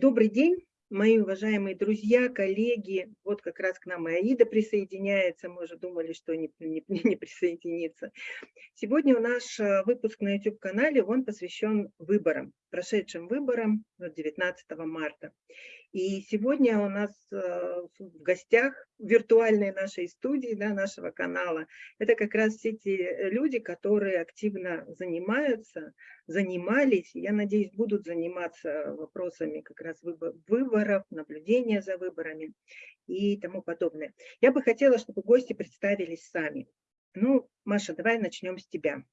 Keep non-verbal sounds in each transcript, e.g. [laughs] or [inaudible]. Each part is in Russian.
Добрый день, мои уважаемые друзья, коллеги. Вот как раз к нам и Аида присоединяется. Мы уже думали, что не, не, [laughs] не присоединится. Сегодня у наш э, выпуск на YouTube-канале, он посвящен выборам, прошедшим выборам 19 марта. И сегодня у нас э, в гостях виртуальной нашей студии, да, нашего канала, это как раз все те люди, которые активно занимаются, занимались, я надеюсь, будут заниматься вопросами как раз выборов, наблюдения за выборами и тому подобное. Я бы хотела, чтобы гости представились сами. Ну, Маша, давай начнем с тебя.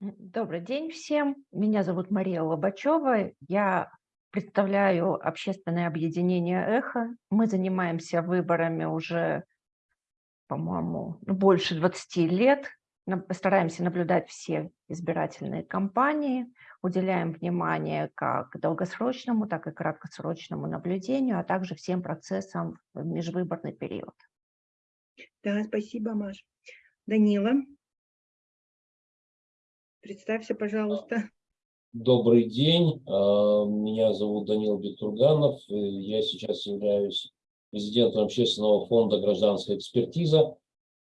Добрый день всем. Меня зовут Мария Лобачева. Я представляю общественное объединение «Эхо». Мы занимаемся выборами уже, по-моему, ну, больше 20 лет. Стараемся наблюдать все избирательные кампании, уделяем внимание как долгосрочному, так и краткосрочному наблюдению, а также всем процессам в межвыборный период. Да, спасибо, Маш. Данила, представься, пожалуйста. Добрый день, а, меня зовут Данил Бектурганов, я сейчас являюсь президентом общественного фонда «Гражданская экспертиза».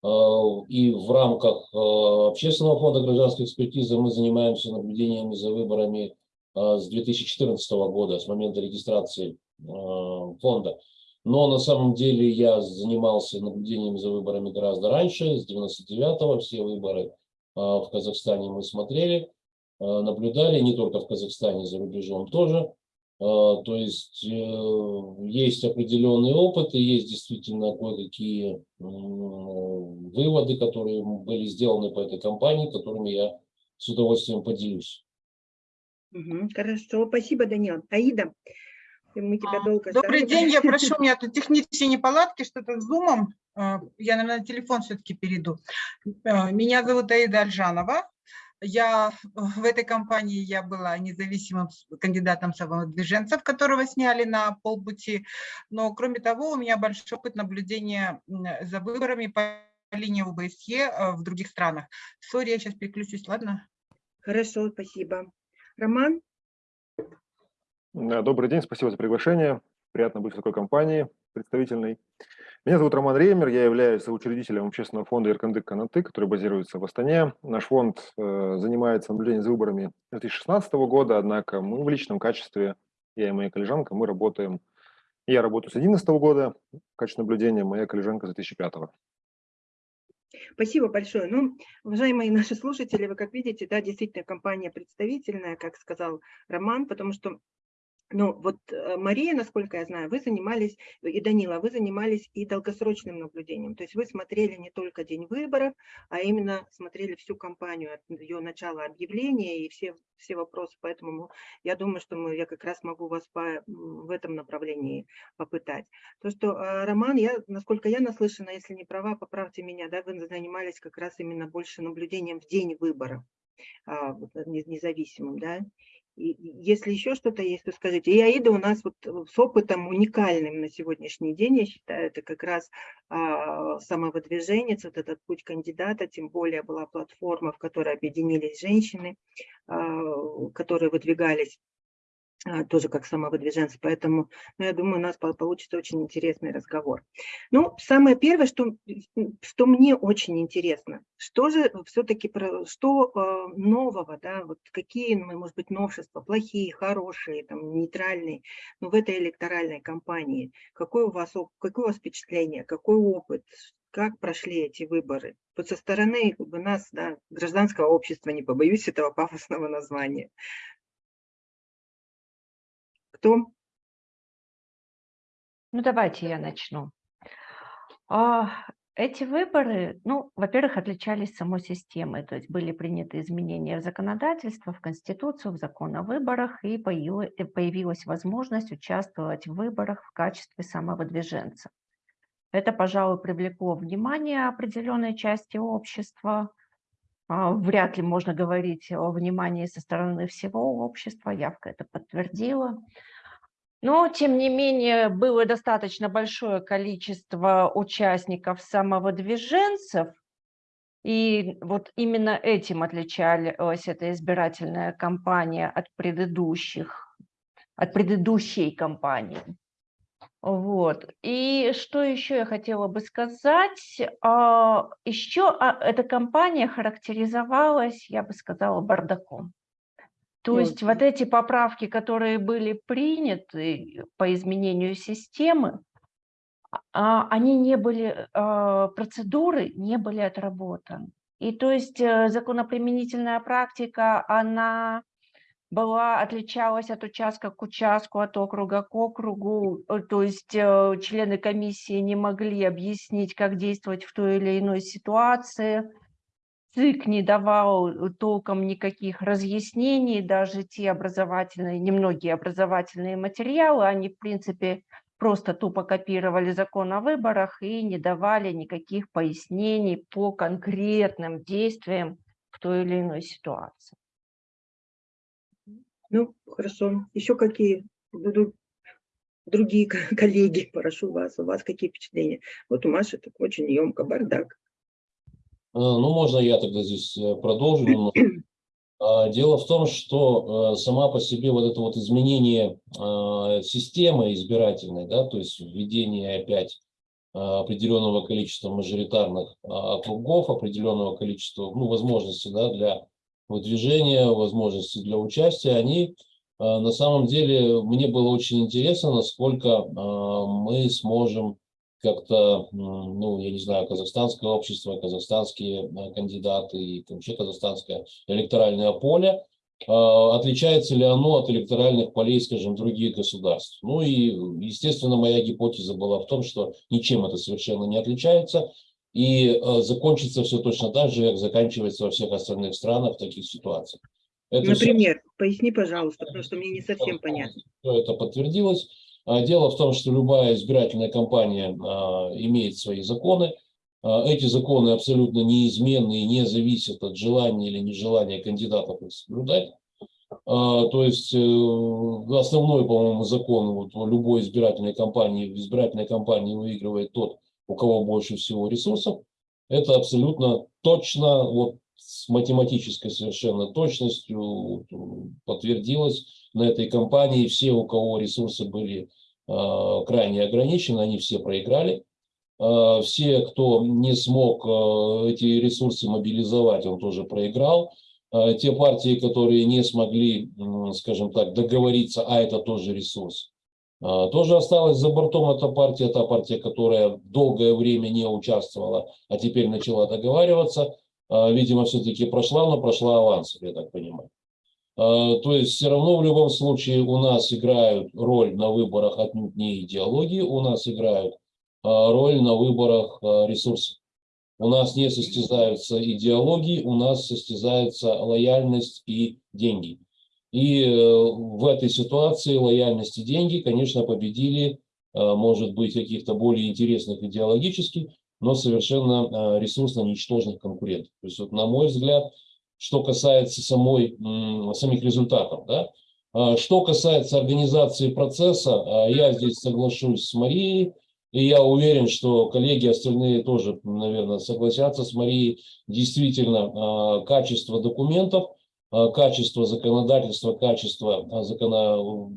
А, и в рамках а, общественного фонда «Гражданская экспертиза» мы занимаемся наблюдениями за выборами с 2014 года, с момента регистрации фонда. Но на самом деле я занимался наблюдением за выборами гораздо раньше, с 99-го, все выборы в Казахстане мы смотрели. Э, наблюдали, не только в Казахстане, за рубежом тоже. Э, то есть э, есть определенный опыт и есть действительно кое-какие выводы, которые были сделаны по этой компании, которыми я с удовольствием поделюсь. Хорошо, спасибо, Данил. Аида, мы тебя а, долго Добрый ждали. день, я [laughs] прошу, у меня тут технические неполадки, что-то с зумом. Я, наверное, на телефон все-таки перейду. Меня зовут Аида Альжанова. Я в этой компании я была независимым кандидатом самовыдвиженцев, которого сняли на полпути. Но кроме того, у меня большой опыт наблюдения за выборами по линии ОБСЕ э, в других странах. Сори, я сейчас переключусь, ладно? Хорошо, спасибо. Роман? Добрый день, спасибо за приглашение. Приятно быть в такой компании представительной. Меня зовут Роман Реймер, я являюсь учредителем общественного фонда Иркандык Канаты, который базируется в Астане. Наш фонд э, занимается наблюдением за выборами 2016 года, однако мы в личном качестве, я и моя коллежанка, мы работаем, я работаю с 2011 года в качестве наблюдения, моя коллежанка с 2005. Спасибо большое. Ну, уважаемые наши слушатели, вы как видите, да, действительно компания представительная, как сказал Роман, потому что ну, вот э, Мария, насколько я знаю, вы занимались, и Данила, вы занимались и долгосрочным наблюдением. То есть вы смотрели не только день выборов, а именно смотрели всю кампанию от ее начала объявления и все, все вопросы. Поэтому я думаю, что мы, я как раз могу вас по, в этом направлении попытать. То, что, э, Роман, я, насколько я наслышана, если не права, поправьте меня, да, вы занимались как раз именно больше наблюдением в день выборов а, независимым, да, если еще что-то есть, то скажите. И Аида у нас вот э, с опытом уникальным на сегодняшний день, я считаю, это как раз а, самовыдвиженец, вот этот путь кандидата, тем более была платформа, в которой объединились женщины, а, которые выдвигались тоже как самовыдвиженцы, поэтому ну, я думаю, у нас получится очень интересный разговор. Ну, самое первое, что, что мне очень интересно, что же все-таки, что э, нового, да, вот какие, ну, может быть, новшества, плохие, хорошие, там, нейтральные, ну, в этой электоральной кампании, какое у вас, какое у вас впечатление, какой опыт, как прошли эти выборы? Вот со стороны как бы, нас, да, гражданского общества, не побоюсь этого пафосного названия. Кто? Ну, давайте я начну. А, эти выборы, ну, во-первых, отличались самой системой, то есть были приняты изменения в законодательство, в Конституцию, в закон о выборах, и появилась возможность участвовать в выборах в качестве самовыдвиженца. Это, пожалуй, привлекло внимание определенной части общества. А, вряд ли можно говорить о внимании со стороны всего общества, явка это подтвердила. Но, тем не менее, было достаточно большое количество участников самовыдвиженцев, и вот именно этим отличалась эта избирательная кампания от предыдущих. от предыдущей компании. Вот. И что еще я хотела бы сказать? А, Еще а, эта компания характеризовалась, я бы сказала, бардаком. То Вот. есть вот эти поправки, которые были приняты по изменению системы, а, они не были, процедуры не были отработаны. И то есть э, законоприменительная практика, она была, отличалась от участка к участку, от округа к округу. Э, То есть э, члены комиссии не могли объяснить, как действовать в той или иной ситуации. ЦИК не давал толком никаких разъяснений, даже те образовательные, немногие образовательные материалы, они, в принципе, просто тупо копировали закон о выборах и не давали никаких пояснений по конкретным действиям в той или иной ситуации. Ну, хорошо. Еще какие будут другие ко- [laughs] коллеги, прошу вас, у вас какие впечатления? Вот у Маши так очень емко, бардак. Э, Ну, можно я тогда здесь э, продолжу. [clears throat] А, Дело в том, что э, сама по себе вот это вот изменение э, системы избирательной, да, то есть введение опять э, определенного количества мажоритарных округов, определенного количества ну, возможностей да, для выдвижения, возможностей для участия, они э, на самом деле, мне было очень интересно, насколько э, мы сможем как-то, ну, я не знаю, казахстанское общество, казахстанские э, кандидаты и вообще казахстанское электоральное поле, отличается ли оно от электоральных полей, скажем, других государств. Ну и, естественно, моя гипотеза была в том, что ничем это совершенно не отличается, и э, закончится все точно так же, как заканчивается во всех остальных странах в таких ситуациях. Это Например, поясни, пожалуйста, потому что мне не совсем понятно. все это подтвердилось. А, Дело в том, что любая избирательная кампания а, имеет свои законы. А, Эти законы абсолютно неизменны и не зависят от желания или нежелания кандидатов их соблюдать. То есть э, основной, по-моему, закон вот любой избирательной кампании, в избирательной кампании выигрывает тот, у кого больше всего ресурсов. Это абсолютно точно, вот с математической совершенно точностью вот, подтвердилось на этой кампании. Все, у кого ресурсы были э, крайне ограничены, они все проиграли. Э, все, кто не смог э, эти ресурсы мобилизовать, он тоже проиграл. Э, те партии, которые не смогли, м, скажем так, договориться, а это тоже ресурс, э, тоже осталась за бортом эта партия, та партия, которая долгое время не участвовала, а теперь начала договариваться, э, видимо, все-таки прошла, но прошла авансом, я так понимаю. Э, То есть все равно в любом случае у нас играют роль на выборах отнюдь не идеологии, у нас играют роль на выборах ресурсы. У нас не состязаются идеологии, у нас состязается лояльность и деньги. И э, в этой ситуации лояльность и деньги, конечно, победили, э, может быть, каких-то более интересных идеологически, но совершенно э, ресурсно ничтожных конкурентов. То есть, вот, на мой взгляд, что касается самой, самих результатов. Да? Что касается организации процесса, я здесь соглашусь с Марией, и я уверен, что коллеги остальные тоже, наверное, согласятся с Марией. Действительно, качество документов, качество законодательства, качество а, закона,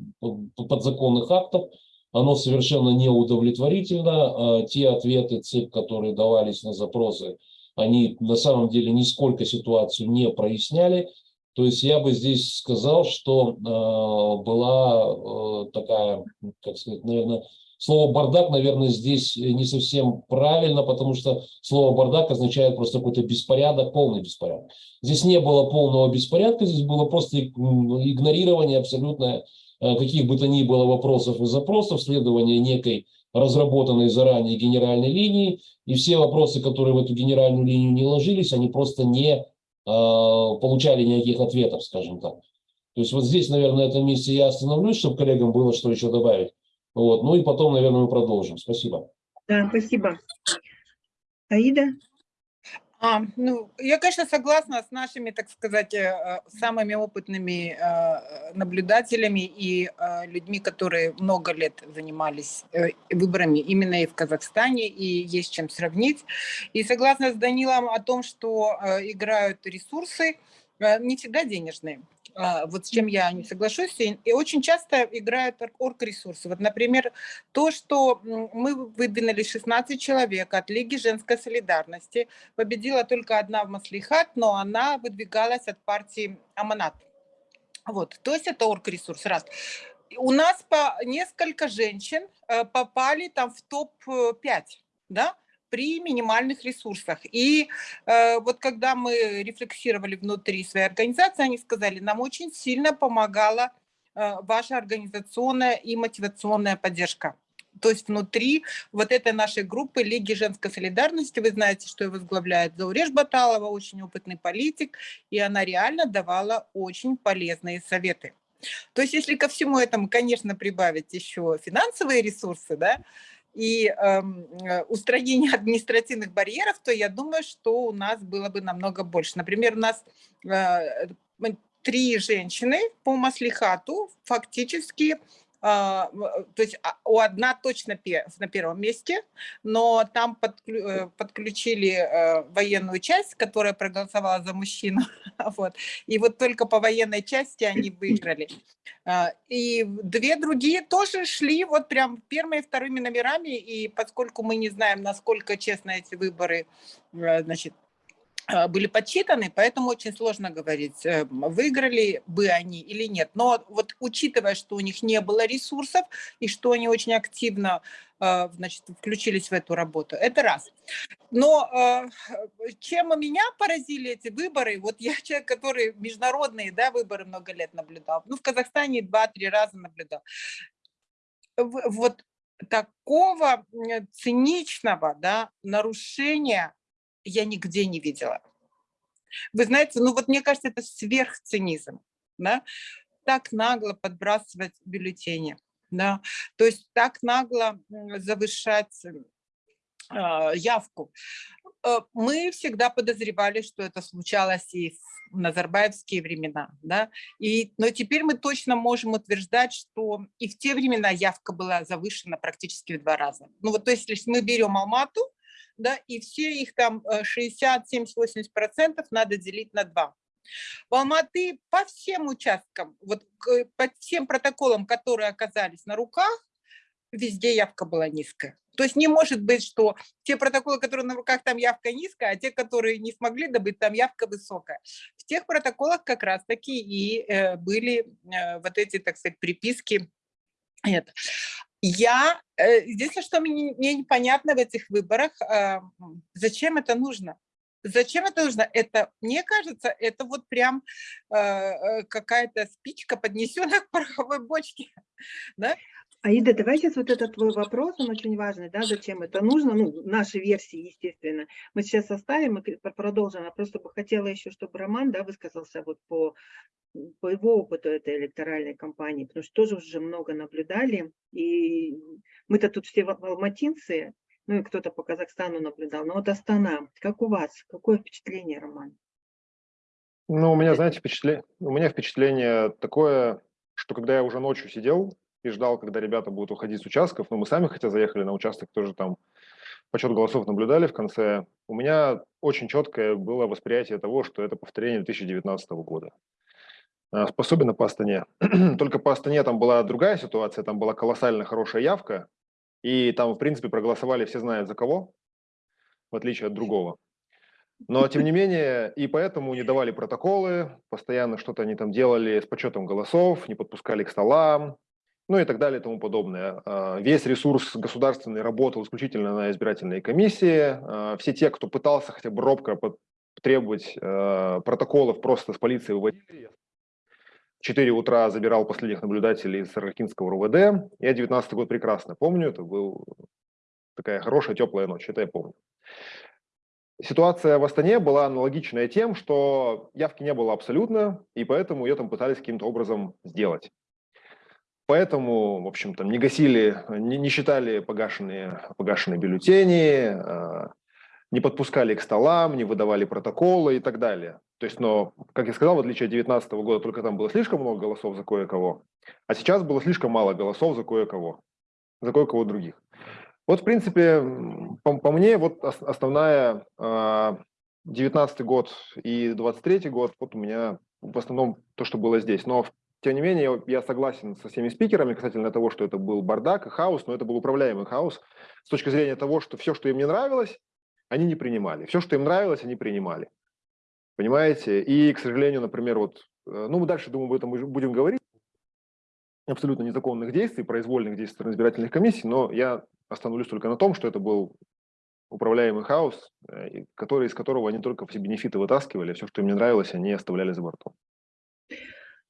подзаконных актов, оно совершенно неудовлетворительно. А, Те ответы ЦИК, которые давались на запросы, они на самом деле нисколько ситуацию не проясняли. То есть я бы здесь сказал, что была такая, как сказать, наверное, слово бардак, наверное, здесь не совсем правильно, потому что слово бардак означает просто какой-то беспорядок, полный беспорядок. Здесь не было полного беспорядка, здесь было просто игнорирование абсолютно э, каких бы то ни было вопросов и запросов, следование некой разработанной заранее генеральной линии, и все вопросы, которые в эту генеральную линию не ложились, они просто не э, получали никаких ответов, скажем так. То есть вот здесь, наверное, на этом месте я остановлюсь, чтобы коллегам было что еще добавить. Вот. Ну и потом, наверное, мы продолжим. Спасибо. Да, спасибо. Аида? А, ну, я, конечно, согласна с нашими, так сказать, э, самыми опытными э, наблюдателями и э, людьми, которые много лет занимались выборами именно и в Казахстане, и есть чем сравнить. И согласна с Данилом о том, что играют ресурсы, не всегда денежные. А, вот с чем я не соглашусь, и очень часто играют орг-ресурсы. Вот, например, то, что мы выдвинули 16 человек от Лиги женской солидарности, победила только одна в Маслихат, но она выдвигалась от партии Аманат. Вот, то есть это орг-ресурс, раз. У нас по несколько женщин э, попали там в топ-5, да, при минимальных ресурсах. И э, вот когда мы рефлексировали внутри своей организации, они сказали, нам очень сильно помогала э, ваша организационная и мотивационная поддержка. То есть внутри вот этой нашей группы Лиги женской солидарности, вы знаете, что ее возглавляет Зауреш Баталова, очень опытный политик, и она реально давала очень полезные советы. То есть если ко всему этому, конечно, прибавить еще финансовые ресурсы, да, и эм, э, устранение [laughs] административных барьеров, то я думаю, что у нас было бы намного больше. Например, у нас э, три женщины по маслихату фактически э, то есть а, у одна точно на первом месте, но там э, подключили э, военную часть, которая проголосовала за мужчину, [laughs] вот, и вот только по военной части они выиграли. А, и две другие тоже шли вот прям первыми и вторыми номерами, и поскольку мы не знаем, насколько честно эти выборы значит, а, были подсчитаны, поэтому очень сложно говорить, э, выиграли бы они или нет. Но вот учитывая, что у них не было ресурсов и что они очень активно а, значит, включились в эту работу, это раз. Но а, чем меня поразили эти выборы, вот я [laughs] человек, который международные да, выборы много лет наблюдал, ну в Казахстане два-три раза наблюдал. Вот такого циничного да, нарушения я нигде не видела. Вы знаете, ну вот мне кажется, это сверхцинизм, да? так нагло подбрасывать бюллетени, да? то есть так нагло завышать э, явку. Мы всегда подозревали, что это случалось и в назарбаевские времена, да, и, но теперь мы точно можем утверждать, что и в те времена явка была завышена практически в два раза. Ну вот, то есть, если мы берем Алмату, да, и все их там 60, 70, 80 процентов надо делить на 2. В Алматы по всем участкам, вот по всем протоколам, которые оказались на руках, везде явка была низкая. То есть не может быть, что те протоколы, которые на руках, там явка низкая, а те, которые не смогли добыть, там явка высокая. В тех протоколах как раз-таки и э, были э, вот эти, так сказать, приписки. Это. Я, э, единственное, что мне, мне непонятно в этих выборах, а, зачем это нужно? Зачем это нужно? Это, мне кажется, это вот прям э, э, какая-то спичка, поднесенная [laughs] к пороховой бочке. Да? Аида, давай сейчас вот этот твой вопрос, он очень важный, да, зачем это нужно, ну, наши версии, естественно, мы сейчас оставим и продолжим, я просто бы хотела еще, чтобы Роман, да, высказался вот по, по его опыту этой электоральной кампании, потому что тоже уже много наблюдали, и мы-то тут все алматинцы, ну и кто-то по Казахстану наблюдал, но вот Астана, как у вас, какое впечатление, Роман? Ну, у меня, знаете, впечатление, у меня впечатление такое, что когда я уже ночью сидел, и ждал, когда ребята будут уходить с участков. Но мы сами, хотя заехали на участок, тоже там подсчет голосов наблюдали в конце. У меня очень четкое было восприятие того, что это повторение 2019 года. Особенно по Астане. [clears throat] Только по Астане там была другая ситуация, там была колоссально хорошая явка, и там, в принципе, проголосовали все знают за кого, в отличие от другого. Но, тем не менее, и поэтому не давали протоколы, постоянно что-то они там делали с подсчетом голосов, не подпускали к столам, ну и так далее и тому подобное. А, весь ресурс государственный работал исключительно на избирательной комиссии. А, все те, кто пытался хотя бы робко требовать а, протоколов, просто с полиции выводили. В 4 утра забирал последних наблюдателей из Ракинского РУВД. Я 19 год прекрасно помню, это был такая хорошая теплая ночь, это я помню. Ситуация в Астане была аналогичная тем, что явки не было абсолютно, и поэтому ее там пытались каким-то образом сделать. Поэтому, в общем-то, не гасили, не, не считали погашенные, погашенные бюллетени, э, не подпускали к столам, не выдавали протоколы и так далее. То есть, но, как я сказал, в отличие от 2019 года, только там было слишком много голосов за кое-кого, а сейчас было слишком мало голосов за кое-кого, за кое-кого других. Вот, в принципе, по, по мне, вот основная, э, 19 год и 23 год, вот у меня в основном то, что было здесь. Но, тем не менее, я согласен со всеми спикерами касательно того, что это был бардак и хаос, но это был управляемый хаос с точки зрения того, что все, что им не нравилось, они не принимали. Все, что им нравилось, они принимали. Понимаете? И, к сожалению, например, вот, э, ну, мы дальше, думаю, об этом будем говорить, абсолютно незаконных действий, произвольных действий стороны избирательных комиссий, но я остановлюсь только на том, что это был управляемый хаос, э, который, из которого они только все бенефиты вытаскивали, все, что им не нравилось, они оставляли за бортом.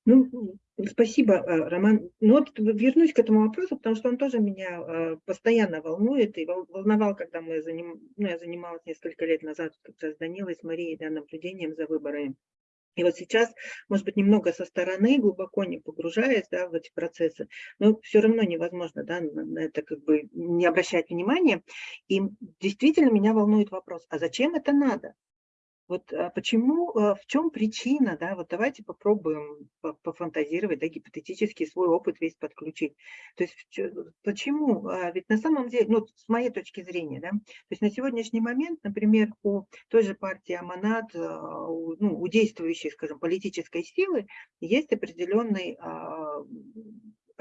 Ну, спасибо, э, Роман. Ну вот вернусь к этому вопросу, потому что он тоже меня э, постоянно волнует и волновал, когда мы заним... ну, я занималась несколько лет назад как раз с Данилой, с Марией, да, наблюдением за выборами. И вот сейчас, может быть, немного со стороны, глубоко не погружаясь да, в эти процессы, но все равно невозможно да, на это как бы не обращать внимания. И действительно меня волнует вопрос, а зачем это надо? Вот а почему, а, в чем причина, да, вот давайте попробуем пофантазировать, да, гипотетически свой опыт весь подключить. То есть почему, а, ведь на самом деле, ну, с моей точки зрения, да, то есть на сегодняшний момент, например, у той же партии Аманат, у, ну, у действующей, скажем, политической силы есть определенный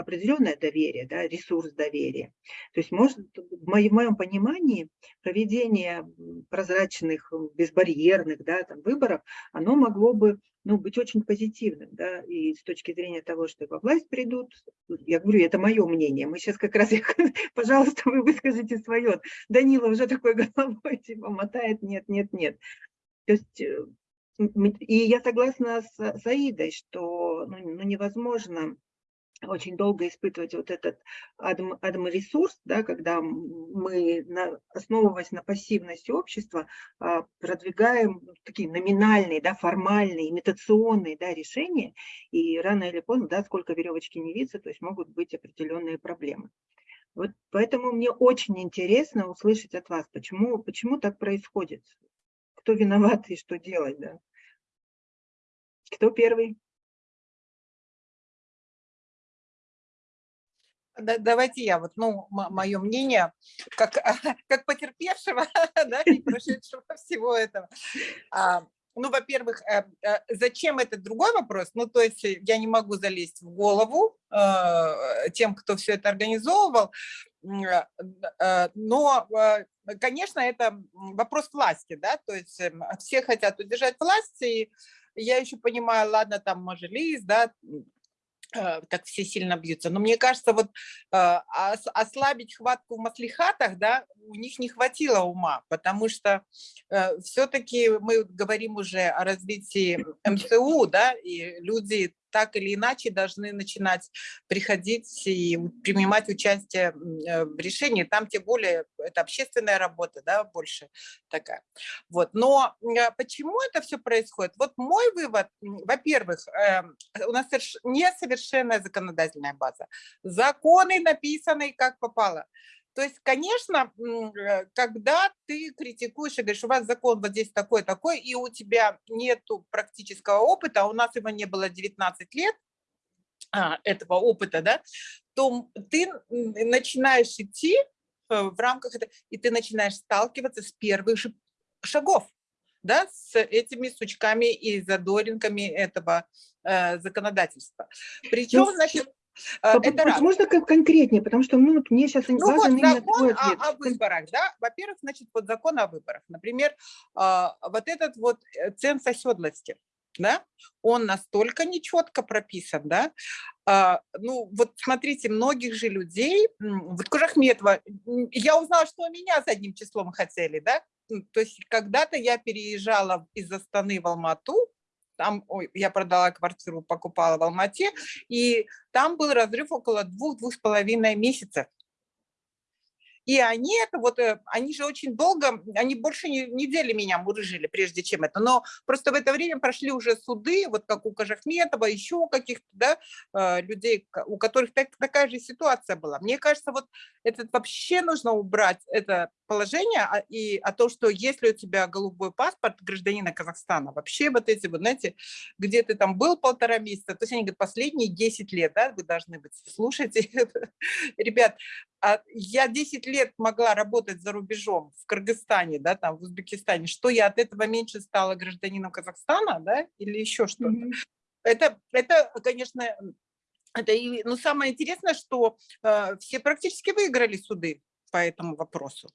определенное доверие, да, ресурс доверия. То есть, может, в моем, понимании проведение прозрачных, безбарьерных да, там, выборов, оно могло бы ну, быть очень позитивным. Да, и с точки зрения того, что во власть придут, я говорю, это мое мнение. Мы сейчас как раз, [laughs] пожалуйста, вы выскажите свое. Данила уже такой [laughs] головой типа мотает, нет, нет, нет. То есть э, и я согласна с Саидой, что ну, ну, невозможно очень долго испытывать вот этот адм, адм-ресурс, да, когда мы, на, основываясь на пассивности общества, а, продвигаем такие номинальные, да, формальные, имитационные да, решения, и рано или поздно, да, сколько веревочки не видится, то есть могут быть определенные проблемы. Вот поэтому мне очень интересно услышать от вас, почему, почему так происходит, кто виноват и что делать. Да? Кто первый? Давайте я, вот, ну, мое мнение, как, [laughs] как потерпевшего, [laughs] да, и прошедшего [laughs] всего этого. А, ну, во-первых, э, э, зачем этот другой вопрос? Ну, то есть э, я не могу залезть в голову тем, кто все это организовывал, но, конечно, это вопрос власти, да, то есть все хотят удержать власть, и я еще понимаю, ладно, там Мажилис, да, так все сильно бьются. Но мне кажется, вот э, ослабить хватку в маслихатах, да, у них не хватило ума, потому что э, все-таки мы говорим уже о развитии МЦУ, да, и люди так или иначе должны начинать приходить и принимать участие э, в решении. Там тем более это общественная работа, да, больше такая. Вот. Но э, почему это все происходит? Вот мой вывод, во-первых, эм, у нас несовершенная законодательная база. Законы написаны как попало. То есть, конечно, э, когда ты критикуешь и говоришь, у вас закон вот здесь такой-такой, и у тебя нет практического опыта, а у нас его не было 19 лет, а, этого опыта, да, то ты начинаешь идти э, в рамках этого, и ты начинаешь сталкиваться с первых же шагов, да, с этими сучками и задоринками этого э, законодательства. Причем, значит, это раз. Можно как конкретнее, потому что ну, мне сейчас ну, важен вот закон о, о выборах, да, во-первых, значит, вот закон о выборах, например, а, вот этот вот э, ценз оседлости, да, он настолько нечетко прописан, да, а, ну, вот смотрите, многих же людей, вот Кужахметова, я узнала, что меня с одним числом хотели, да, то есть когда-то я переезжала из Астаны в Алмату, там ой, я продала квартиру, покупала в Алмате, и там был разрыв около двух-двух с половиной месяцев. И они это вот, э, они же очень долго, они больше недели меня мурыжили, прежде чем это. Но просто в это время прошли уже суды, вот как у Кожахметова, еще каких-то да, э, людей, у которых так, такая же ситуация была. Мне кажется, вот это вообще нужно убрать, это положение а, и о том, что если у тебя голубой паспорт гражданина Казахстана, вообще вот эти вот, знаете, где ты там был полтора месяца, то есть они говорят, последние 10 лет, да, вы должны быть, слушайте, [laughs] ребят, а я 10 лет лет могла работать за рубежом в Кыргызстане, да, там в Узбекистане, что я от этого меньше стала гражданином Казахстана, да, или еще что-то. Mm -hmm. Это, это, конечно, это и, но самое интересное, что э, все практически выиграли суды по этому вопросу.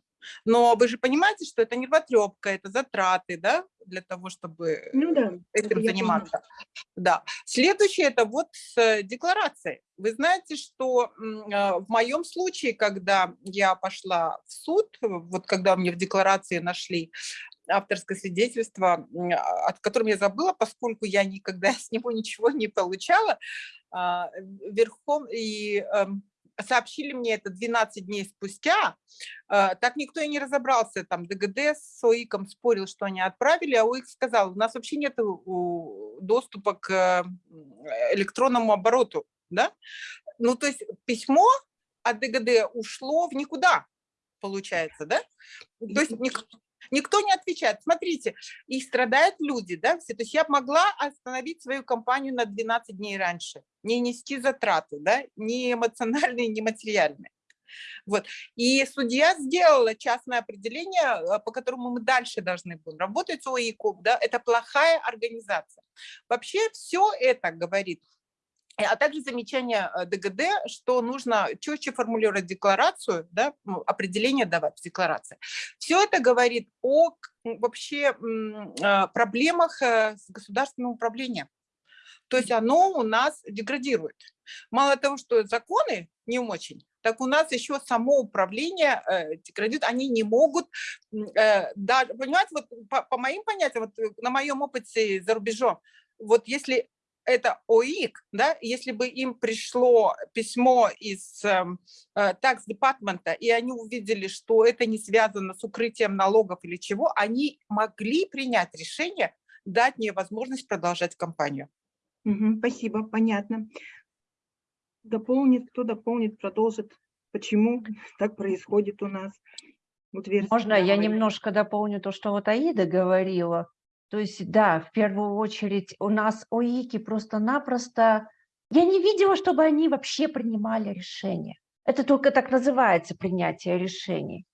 Но вы же понимаете, что это нервотрепка, это затраты, да, для того, чтобы ну, да, этим заниматься. Да. Следующее – это вот с декларацией. Вы знаете, что а, в моем случае, когда я пошла в суд, вот когда мне в декларации нашли авторское свидетельство, а, от которым я забыла, поскольку я никогда [laughs] с него ничего не получала, а, верхом и эм, сообщили мне это 12 дней спустя, э, так никто и не разобрался, там ДГД с ОИКом спорил, что они отправили, а ОИК сказал, у нас вообще нет доступа к электронному обороту, да? Ну, то есть письмо от ДГД ушло в никуда, получается, да? То есть Никто не отвечает. Смотрите, и страдают люди, да, все. То есть я могла остановить свою компанию на 12 дней раньше, не нести затраты, да, ни эмоциональные, ни материальные. Вот. И судья сделала частное определение, э, по которому мы дальше должны будем работать с ОИКОП. Да? Это плохая организация. Вообще все это говорит а также замечание э, ДГД, что нужно четче формулировать декларацию, да, ну, определение давать в декларации. Все это говорит о вообще а, проблемах э, с государственным управлением. То есть оно у нас деградирует. Мало того, что законы не очень, так у нас еще само управление э, деградирует. Они не могут, э, даже, понимаете, вот по, по моим понятиям, вот на моем опыте за рубежом, вот если это ОИК, да, если бы им пришло письмо из эм, э, и они увидели, что это не связано с укрытием налогов или чего, они могли принять решение дать мне возможность продолжать кампанию. Угу, спасибо, понятно. Дополнит, кто дополнит, продолжит, почему [laughs] так происходит у нас. Вот Можно я немножко дополню то, что вот Аида говорила? То есть, да, в первую очередь у нас ОИКи просто-напросто... Я не видела, чтобы они вообще принимали решения. Это только так называется принятие решений.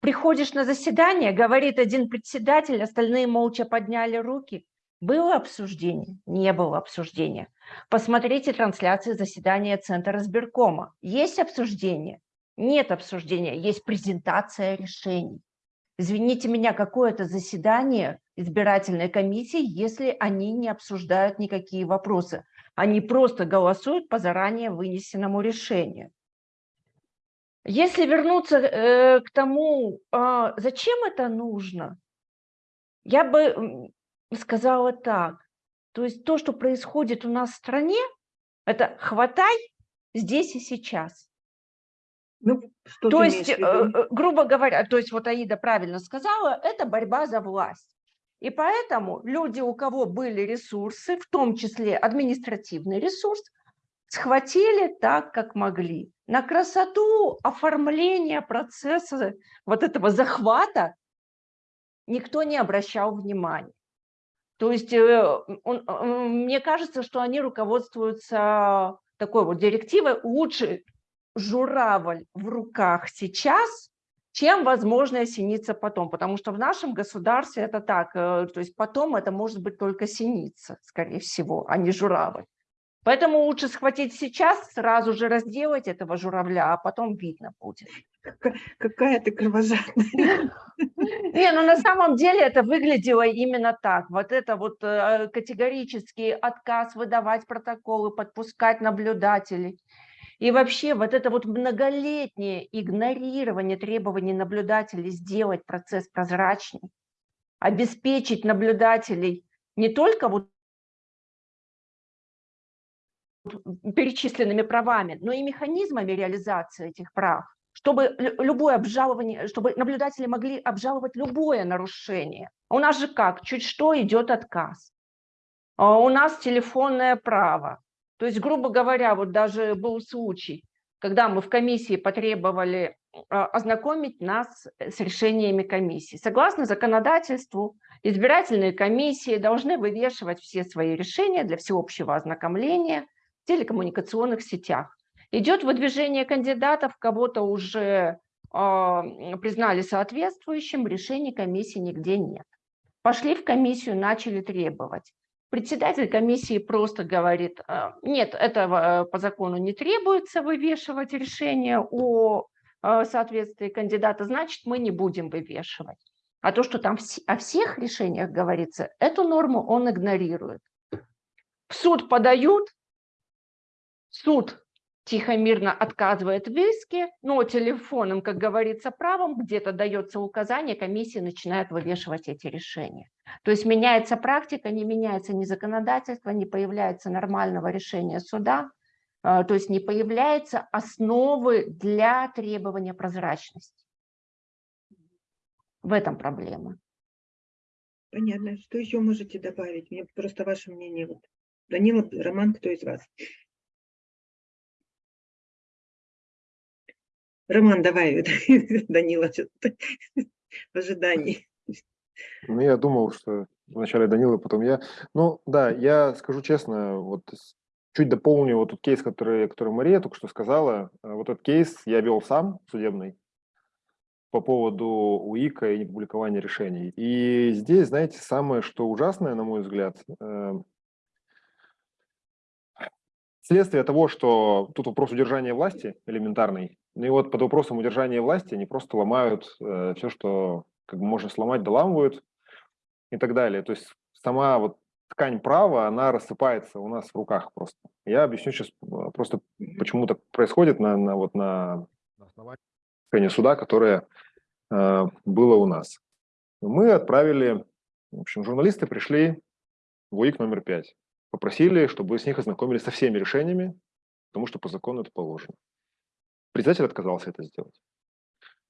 Приходишь на заседание, говорит один председатель, остальные молча подняли руки. Было обсуждение? Не было обсуждения. Посмотрите трансляции заседания Центра избиркома. Есть обсуждение? Нет обсуждения, есть презентация решений. Извините меня, какое-то заседание избирательной комиссии, если они не обсуждают никакие вопросы. Они просто голосуют по заранее вынесенному решению. Если вернуться э, к тому, э, зачем это нужно, я бы сказала так. То есть то, что происходит у нас в стране, это хватай здесь и сейчас. Ну, что то есть, э, э, грубо говоря, то есть вот Аида правильно сказала, это борьба за власть. И поэтому люди, у кого были ресурсы, в том числе административный ресурс, схватили так, как могли. На красоту оформления процесса вот этого захвата никто не обращал внимания. То есть э, он, мне кажется, что они руководствуются такой вот директивой лучше журавль в руках сейчас, чем возможная синица потом. Потому что в нашем государстве это так, э, то есть потом это может быть только синица, скорее всего, а не журавль. Поэтому лучше схватить сейчас, сразу же разделать этого журавля, а потом видно будет. Какая ты кровожадная. [laughs] Не, ну на самом деле это выглядело именно так. Вот это вот э, категорический отказ выдавать протоколы, подпускать наблюдателей. И вообще вот это вот многолетнее игнорирование требований наблюдателей сделать процесс прозрачней, обеспечить наблюдателей не только вот перечисленными правами, но и механизмами реализации этих прав, чтобы любое обжалование, чтобы наблюдатели могли обжаловать любое нарушение. У нас же как? Чуть что идет отказ. А у нас телефонное право. То есть, грубо говоря, вот даже был случай, когда мы в комиссии потребовали а, ознакомить нас с решениями комиссии. Согласно законодательству, избирательные комиссии должны вывешивать все свои решения для всеобщего ознакомления в телекоммуникационных сетях. Идет выдвижение кандидатов, кого-то уже а, признали соответствующим, решений комиссии нигде нет. Пошли в комиссию, начали требовать. Председатель комиссии просто говорит, «А, нет, этого по закону не требуется вывешивать решение о соответствии кандидата, значит, мы не будем вывешивать. А то, что там о всех решениях говорится, эту норму он игнорирует. В суд подают, суд тихо-мирно отказывает в иске, но телефоном, как говорится, правом где-то дается указание, комиссия начинает вывешивать эти решения. То есть меняется практика, не меняется ни законодательство, не появляется нормального решения суда, а, то есть не появляется основы для требования прозрачности. В этом проблема. Понятно. Что еще можете добавить? Мне просто ваше мнение. Вот. Данила, Роман, кто из вас? Роман, давай, [laughs] Данила, в ожидании. Ну, я думал, что вначале Данила, потом я. Ну, да, я скажу честно, вот чуть дополню вот тот кейс, который, который Мария только что сказала. Вот этот кейс я вел сам, судебный, по поводу УИКа и непубликования решений. И здесь, знаете, самое, что ужасное, на мой взгляд, э, следствие того, что тут вопрос удержания власти элементарный, ну и вот под вопросом удержания власти они просто ломают э, все, что как бы можно сломать, доламывают и так далее. То есть сама вот ткань права, она рассыпается у нас в руках просто. Я объясню сейчас э, просто, почему так происходит на, на, вот на, основании суда, которое э, было у нас. Мы отправили, в общем, журналисты пришли в УИК номер 5, попросили, чтобы с них ознакомились со всеми решениями, потому что по закону это положено. Председатель отказался это сделать.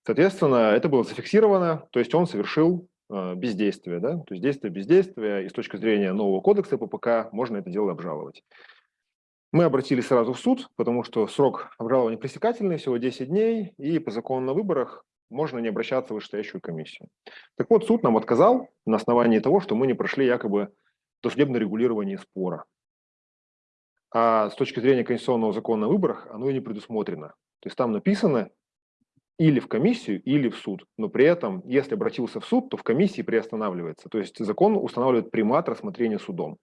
Соответственно, это было зафиксировано, то есть он совершил э, бездействие, да? то есть действие бездействия, и с точки зрения нового кодекса ППК можно это дело обжаловать. Мы обратились сразу в суд, потому что срок обжалования пресекательный, всего 10 дней, и по закону на выборах можно не обращаться в вышестоящую комиссию. Так вот, суд нам отказал на основании того, что мы не прошли якобы досудебное регулирование спора. А с точки зрения конституционного закона о выборах оно и не предусмотрено. То есть там написано или в комиссию, или в суд. Но при этом, если обратился в суд, то в комиссии приостанавливается. То есть закон устанавливает примат рассмотрения судом.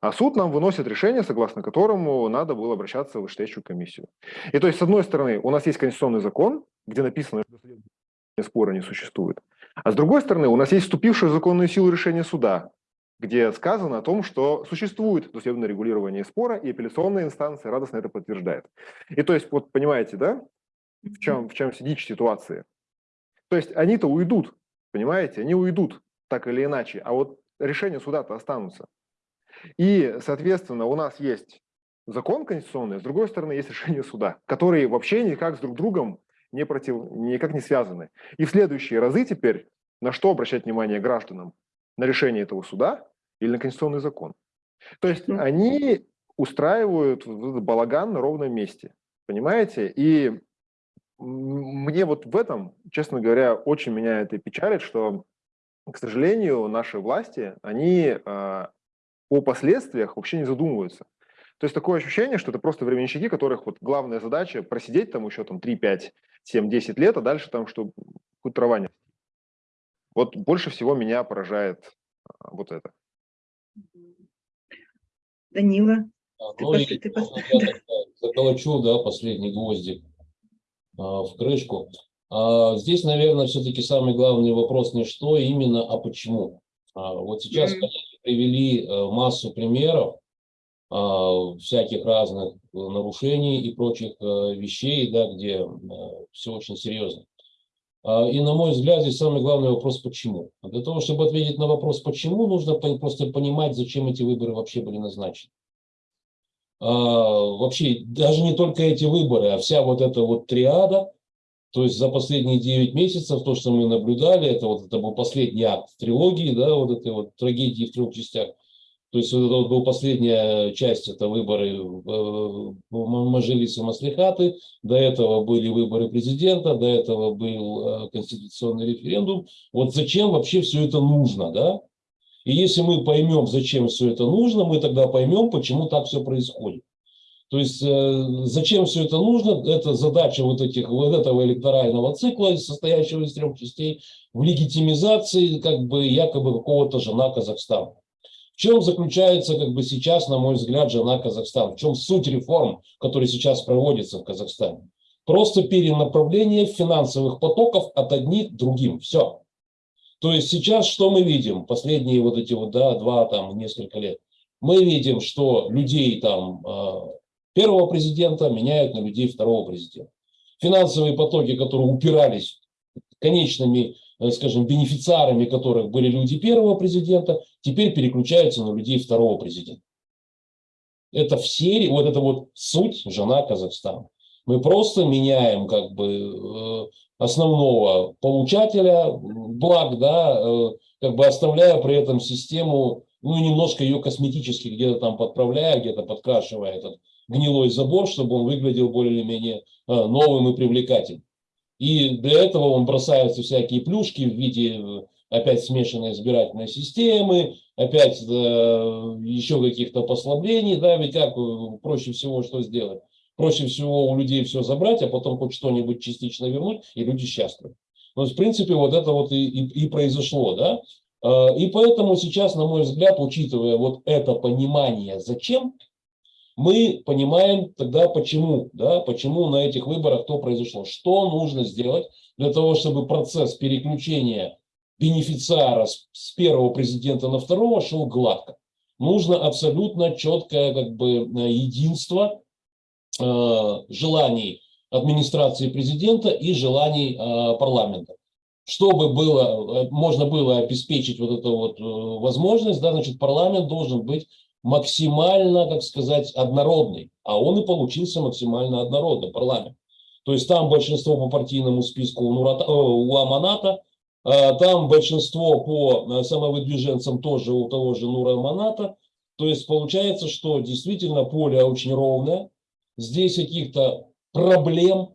А суд нам выносит решение, согласно которому надо было обращаться в вышестоящую комиссию. И то есть, с одной стороны, у нас есть конституционный закон, где написано, что спора не существует. А с другой стороны, у нас есть вступившее в законную силу решение суда, где сказано о том, что существует досудебное регулирование спора, и апелляционная инстанция радостно это подтверждает. И то есть, вот понимаете, да, в чем, в чем сидичь ситуации? То есть они-то уйдут, понимаете, они уйдут так или иначе, а вот решения суда-то останутся. И, соответственно, у нас есть закон конституционный, с другой стороны, есть решение суда, которые вообще никак с друг другом не против, никак не связаны. И в следующие разы теперь на что обращать внимание гражданам? На решение этого суда или на конституционный закон. То есть ну. они устраивают балаган на ровном месте, понимаете? И мне вот в этом, честно говоря, очень меня это печалит, что, к сожалению, наши власти, они э, о последствиях вообще не задумываются. То есть такое ощущение, что это просто временщики, которых вот главная задача просидеть там еще там 3, 5, 7, 10 лет, а дальше там, что хоть трава не вот больше всего меня поражает а, вот это. Данила, а, ну, ты, я заколочу, да, последний гвоздик а, в крышку. А, здесь, наверное, все-таки самый главный вопрос не что именно, а почему. А, вот сейчас mm -hmm. привели э, массу примеров всяких разных нарушений и прочих а, вещей, да, где все очень серьезно. А, и, на мой взгляд, здесь самый главный вопрос «почему?». Для того, чтобы ответить на вопрос «почему?», нужно просто понимать, зачем эти выборы вообще были назначены. А, вообще, даже не только эти выборы, а вся вот эта вот триада, то есть за последние 9 месяцев, то, что мы наблюдали, это вот это был последний акт трилогии, да, вот этой вот трагедии в трех частях – то есть это вот была последняя часть, это выборы в Мажилисе Маслихаты, до этого были выборы президента, до этого был э, конституционный референдум. Вот зачем вообще все это нужно, да? И если мы поймем, зачем все это нужно, мы тогда поймем, почему так все происходит. То есть э, зачем все это нужно? Это задача вот, этих, вот этого электорального цикла, состоящего из трех частей, в легитимизации как бы якобы какого-то жена Казахстана. В чем заключается как бы сейчас, на мой взгляд, жена Казахстана? В чем суть реформ, которые сейчас проводятся в Казахстане? Просто перенаправление финансовых потоков от одних к другим. Все. То есть сейчас что мы видим? Последние вот эти вот, да, два, там, несколько лет. Мы видим, что людей там а, первого президента меняют на людей второго президента. Финансовые потоки, которые упирались конечными, э, скажем, бенефициарами которых были люди первого президента, теперь переключаются на людей второго президента. Это в серии, вот это вот суть жена Казахстана. Мы просто меняем как бы э, основного получателя благ, да, э, как бы оставляя при этом систему, ну, немножко ее косметически где-то там подправляя, где-то подкрашивая этот гнилой забор, чтобы он выглядел более-менее новым и привлекательным. И для этого он бросаются всякие плюшки в виде э, опять смешанной избирательной системы, опять э, еще каких-то послаблений, да, ведь как э, проще всего что сделать? Проще всего у людей все забрать, а потом хоть что-нибудь частично вернуть, и люди счастливы. Ну, в принципе, вот это вот и, и, и произошло, да. И поэтому сейчас, на мой взгляд, учитывая вот это понимание, зачем, мы понимаем тогда почему, да, почему на этих выборах то произошло. Что нужно сделать для того, чтобы процесс переключения бенефициара с, первого президента на второго шел гладко. Нужно абсолютно четкое как бы, единство э, желаний администрации президента и желаний э, парламента. Чтобы было, э, можно было обеспечить вот эту вот э, возможность, да, значит, парламент должен быть максимально, как сказать, однородный. А он и получился максимально однородный, парламент. То есть там большинство по партийному списку у, Нурата, э, у Аманата, э, там большинство по э, самовыдвиженцам тоже у того же Нура Аманата. То есть получается, что действительно поле очень ровное. Здесь каких-то проблем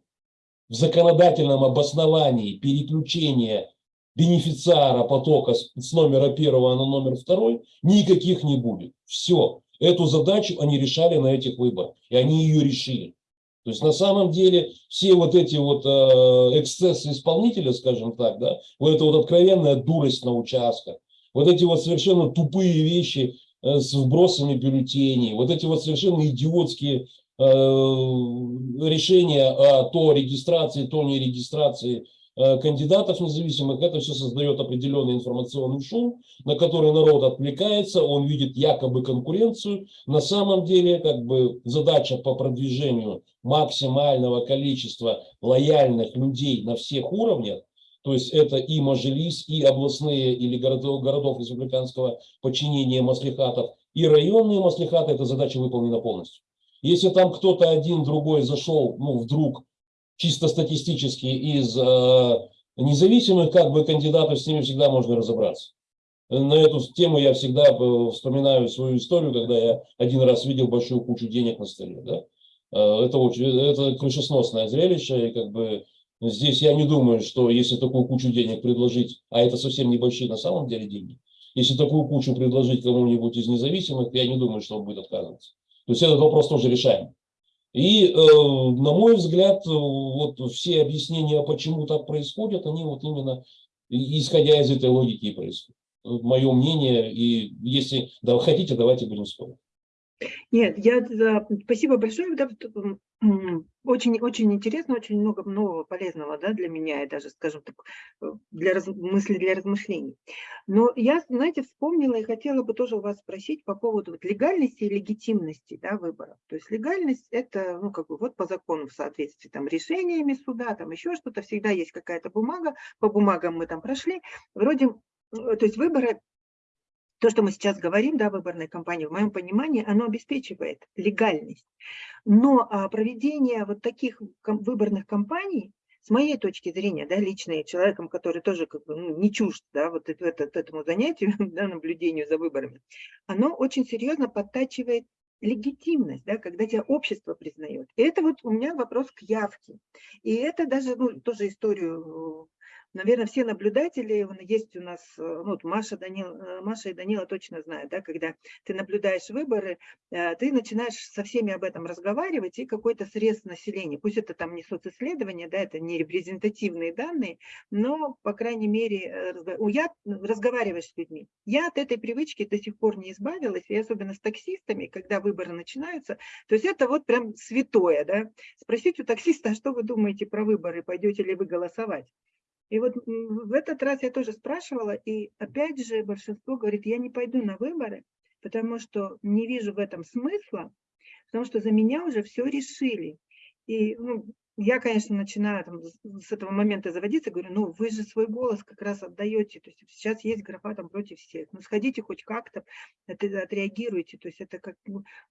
в законодательном обосновании переключения бенефициара потока с номера первого на номер второй никаких не будет. Все. Эту задачу они решали на этих выборах. И они ее решили. То есть на самом деле все вот эти вот э, эксцессы исполнителя, скажем так, да, вот эта вот откровенная дурость на участках, вот эти вот совершенно тупые вещи э, с вбросами бюллетеней, вот эти вот совершенно идиотские э, решения о то регистрации, то не регистрации кандидатов независимых, это все создает определенный информационный шум, на который народ отвлекается, он видит якобы конкуренцию. На самом деле, как бы задача по продвижению максимального количества лояльных людей на всех уровнях, то есть это и Мажилис, и областные или городов, городов республиканского подчинения маслихатов, и районные маслихаты, эта задача выполнена полностью. Если там кто-то один, другой зашел, ну, вдруг чисто статистически из э, независимых как бы кандидатов, с ними всегда можно разобраться. На эту тему я всегда э, вспоминаю свою историю, когда я один раз видел большую кучу денег на столе. Да? Э, это, очень, это крышесносное зрелище, и как бы здесь я не думаю, что если такую кучу денег предложить, а это совсем небольшие на самом деле деньги, если такую кучу предложить кому-нибудь из независимых, я не думаю, что он будет отказываться. То есть этот вопрос тоже решаем. И, э, на мой взгляд, вот все объяснения, почему так происходит, они вот именно исходя из этой логики и происходят. Мое мнение, и если да, хотите, давайте будем спорить. Нет, я спасибо большое. Очень, очень интересно, очень много нового полезного да, для меня и даже, скажем так, э, для раз, мысли для размышлений. Но я, знаете, вспомнила и хотела бы тоже у вас спросить по поводу вот легальности и легитимности да, выборов. То есть легальность – это, ну, как бы вот по закону в соответствии там решениями суда, там еще что-то, всегда есть какая-то бумага, по бумагам мы там прошли. Вроде, э, то есть выборы то, что мы сейчас говорим, да, выборной кампании, в моем понимании, оно обеспечивает легальность. Но а, проведение вот таких выборных кампаний, с моей точки зрения, да, личной, человеком, который тоже как бы, ну, не чужд да, вот это, этому занятию, [laughs] да, наблюдению за выборами, оно очень серьезно подтачивает легитимность, да, когда тебя общество признает. И это вот у меня вопрос к явке. И это даже, ну, тоже историю наверное, все наблюдатели, есть у нас, э, ну, вот Маша, Данил, э, Маша и Данила точно знают, да, когда ты наблюдаешь выборы, э, ты начинаешь со всеми об этом разговаривать, и какой-то срез населения, пусть это там не социсследование, да, это не репрезентативные данные, но, по крайней мере, я разговариваю с людьми. Я от этой привычки до сих пор не избавилась, и особенно с таксистами, когда выборы начинаются, то есть это вот прям святое, да, спросить у таксиста, а что вы думаете про выборы, пойдете ли вы голосовать? И вот в этот раз я тоже спрашивала, и опять же большинство говорит, я не пойду на выборы, потому что не вижу в этом смысла, потому что за меня уже все решили. И ну, я, конечно, начинаю там, с этого момента заводиться, говорю, ну вы же свой голос как раз отдаете, то есть сейчас есть графа там против всех, ну сходите хоть как-то, отреагируйте, то есть это как,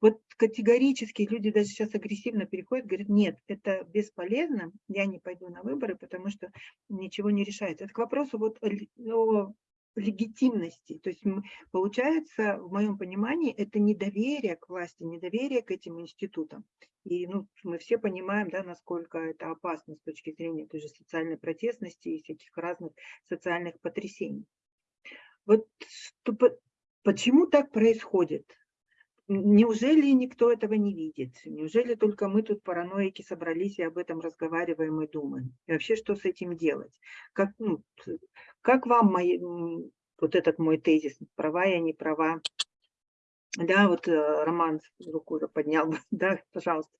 вот категорически люди даже сейчас агрессивно переходят, говорят, нет, это бесполезно, я не пойду на выборы, потому что ничего не решается. Это к вопросу вот о легитимности. То есть получается, в моем понимании, это недоверие к власти, недоверие к этим институтам. И ну, мы все понимаем, да, насколько это опасно с точки зрения той же социальной протестности и всяких разных социальных потрясений. Вот что, почему так происходит? Неужели никто этого не видит? Неужели только мы тут параноики собрались и об этом разговариваем и думаем? И вообще, что с этим делать? Как, ну, как вам мои, вот этот мой тезис, права я, не права? Да, вот э, Роман руку уже поднял, [laughs] да, пожалуйста.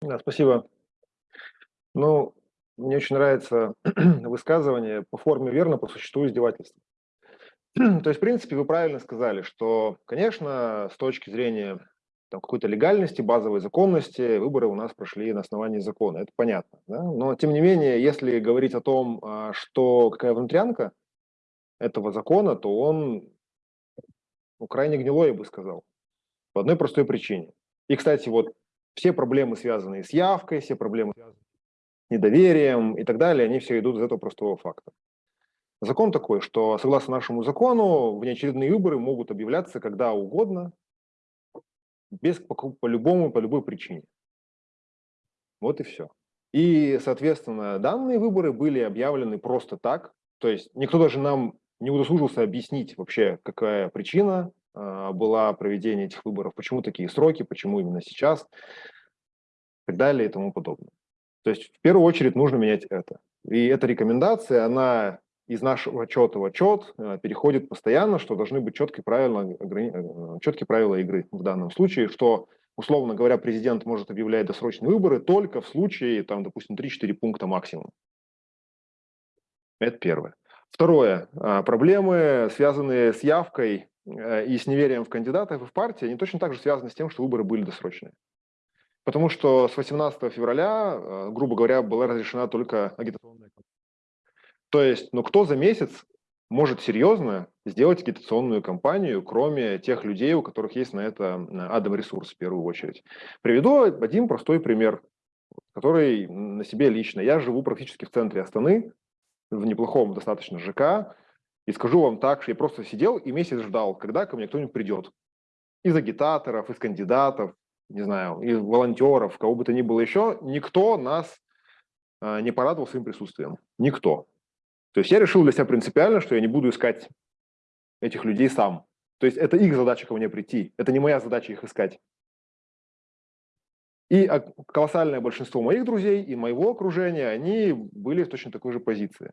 Да, спасибо. Ну, мне очень нравится [clears throat] высказывание по форме верно, по существу издевательства. [clears throat] То есть, в принципе, вы правильно сказали, что, конечно, с точки зрения какой-то легальности, базовой законности, выборы у нас прошли на основании закона, это понятно. Да? Но, тем не менее, если говорить о том, а, что какая внутрянка этого закона, то он ну, крайне гнилой, я бы сказал, по одной простой причине. И, кстати, вот все проблемы, связанные с явкой, все проблемы, с недоверием и так далее, они все идут из этого простого факта. Закон такой, что согласно нашему закону внеочередные выборы могут объявляться когда угодно, без, по, по любому, по любой причине. Вот и все. И, соответственно, данные выборы были объявлены просто так, то есть никто даже нам не удосужился объяснить вообще, какая причина э, была проведения этих выборов, почему такие сроки, почему именно сейчас, и так далее и тому подобное. То есть в первую очередь нужно менять это. И эта рекомендация, она из нашего отчета в отчет э, переходит постоянно, что должны быть четкие правила, э, четкие правила игры в данном случае, что, условно говоря, президент может объявлять досрочные выборы только в случае, там, допустим, 3-4 пункта максимум. Это первое. Второе. А, проблемы, связанные с явкой э, и с неверием в кандидатов и в партии, они точно так же связаны с тем, что выборы были досрочные. Потому что с 18 февраля, грубо говоря, была разрешена только агитационная кампания. То есть, ну кто за месяц может серьезно сделать агитационную кампанию, кроме тех людей, у которых есть на это адом ресурс в первую очередь. Приведу один простой пример, который на себе лично. Я живу практически в центре Астаны, в неплохом достаточно ЖК, и скажу вам так, что я просто сидел и месяц ждал, когда ко мне кто-нибудь придет. Из агитаторов, из кандидатов, не знаю, из волонтеров, кого бы то ни было еще, никто нас а, не порадовал своим присутствием. Никто. То есть я решил для себя принципиально, что я не буду искать этих людей сам. То есть это их задача ко мне прийти, это не моя задача их искать. И колоссальное большинство моих друзей и моего окружения, они были в точно такой же позиции.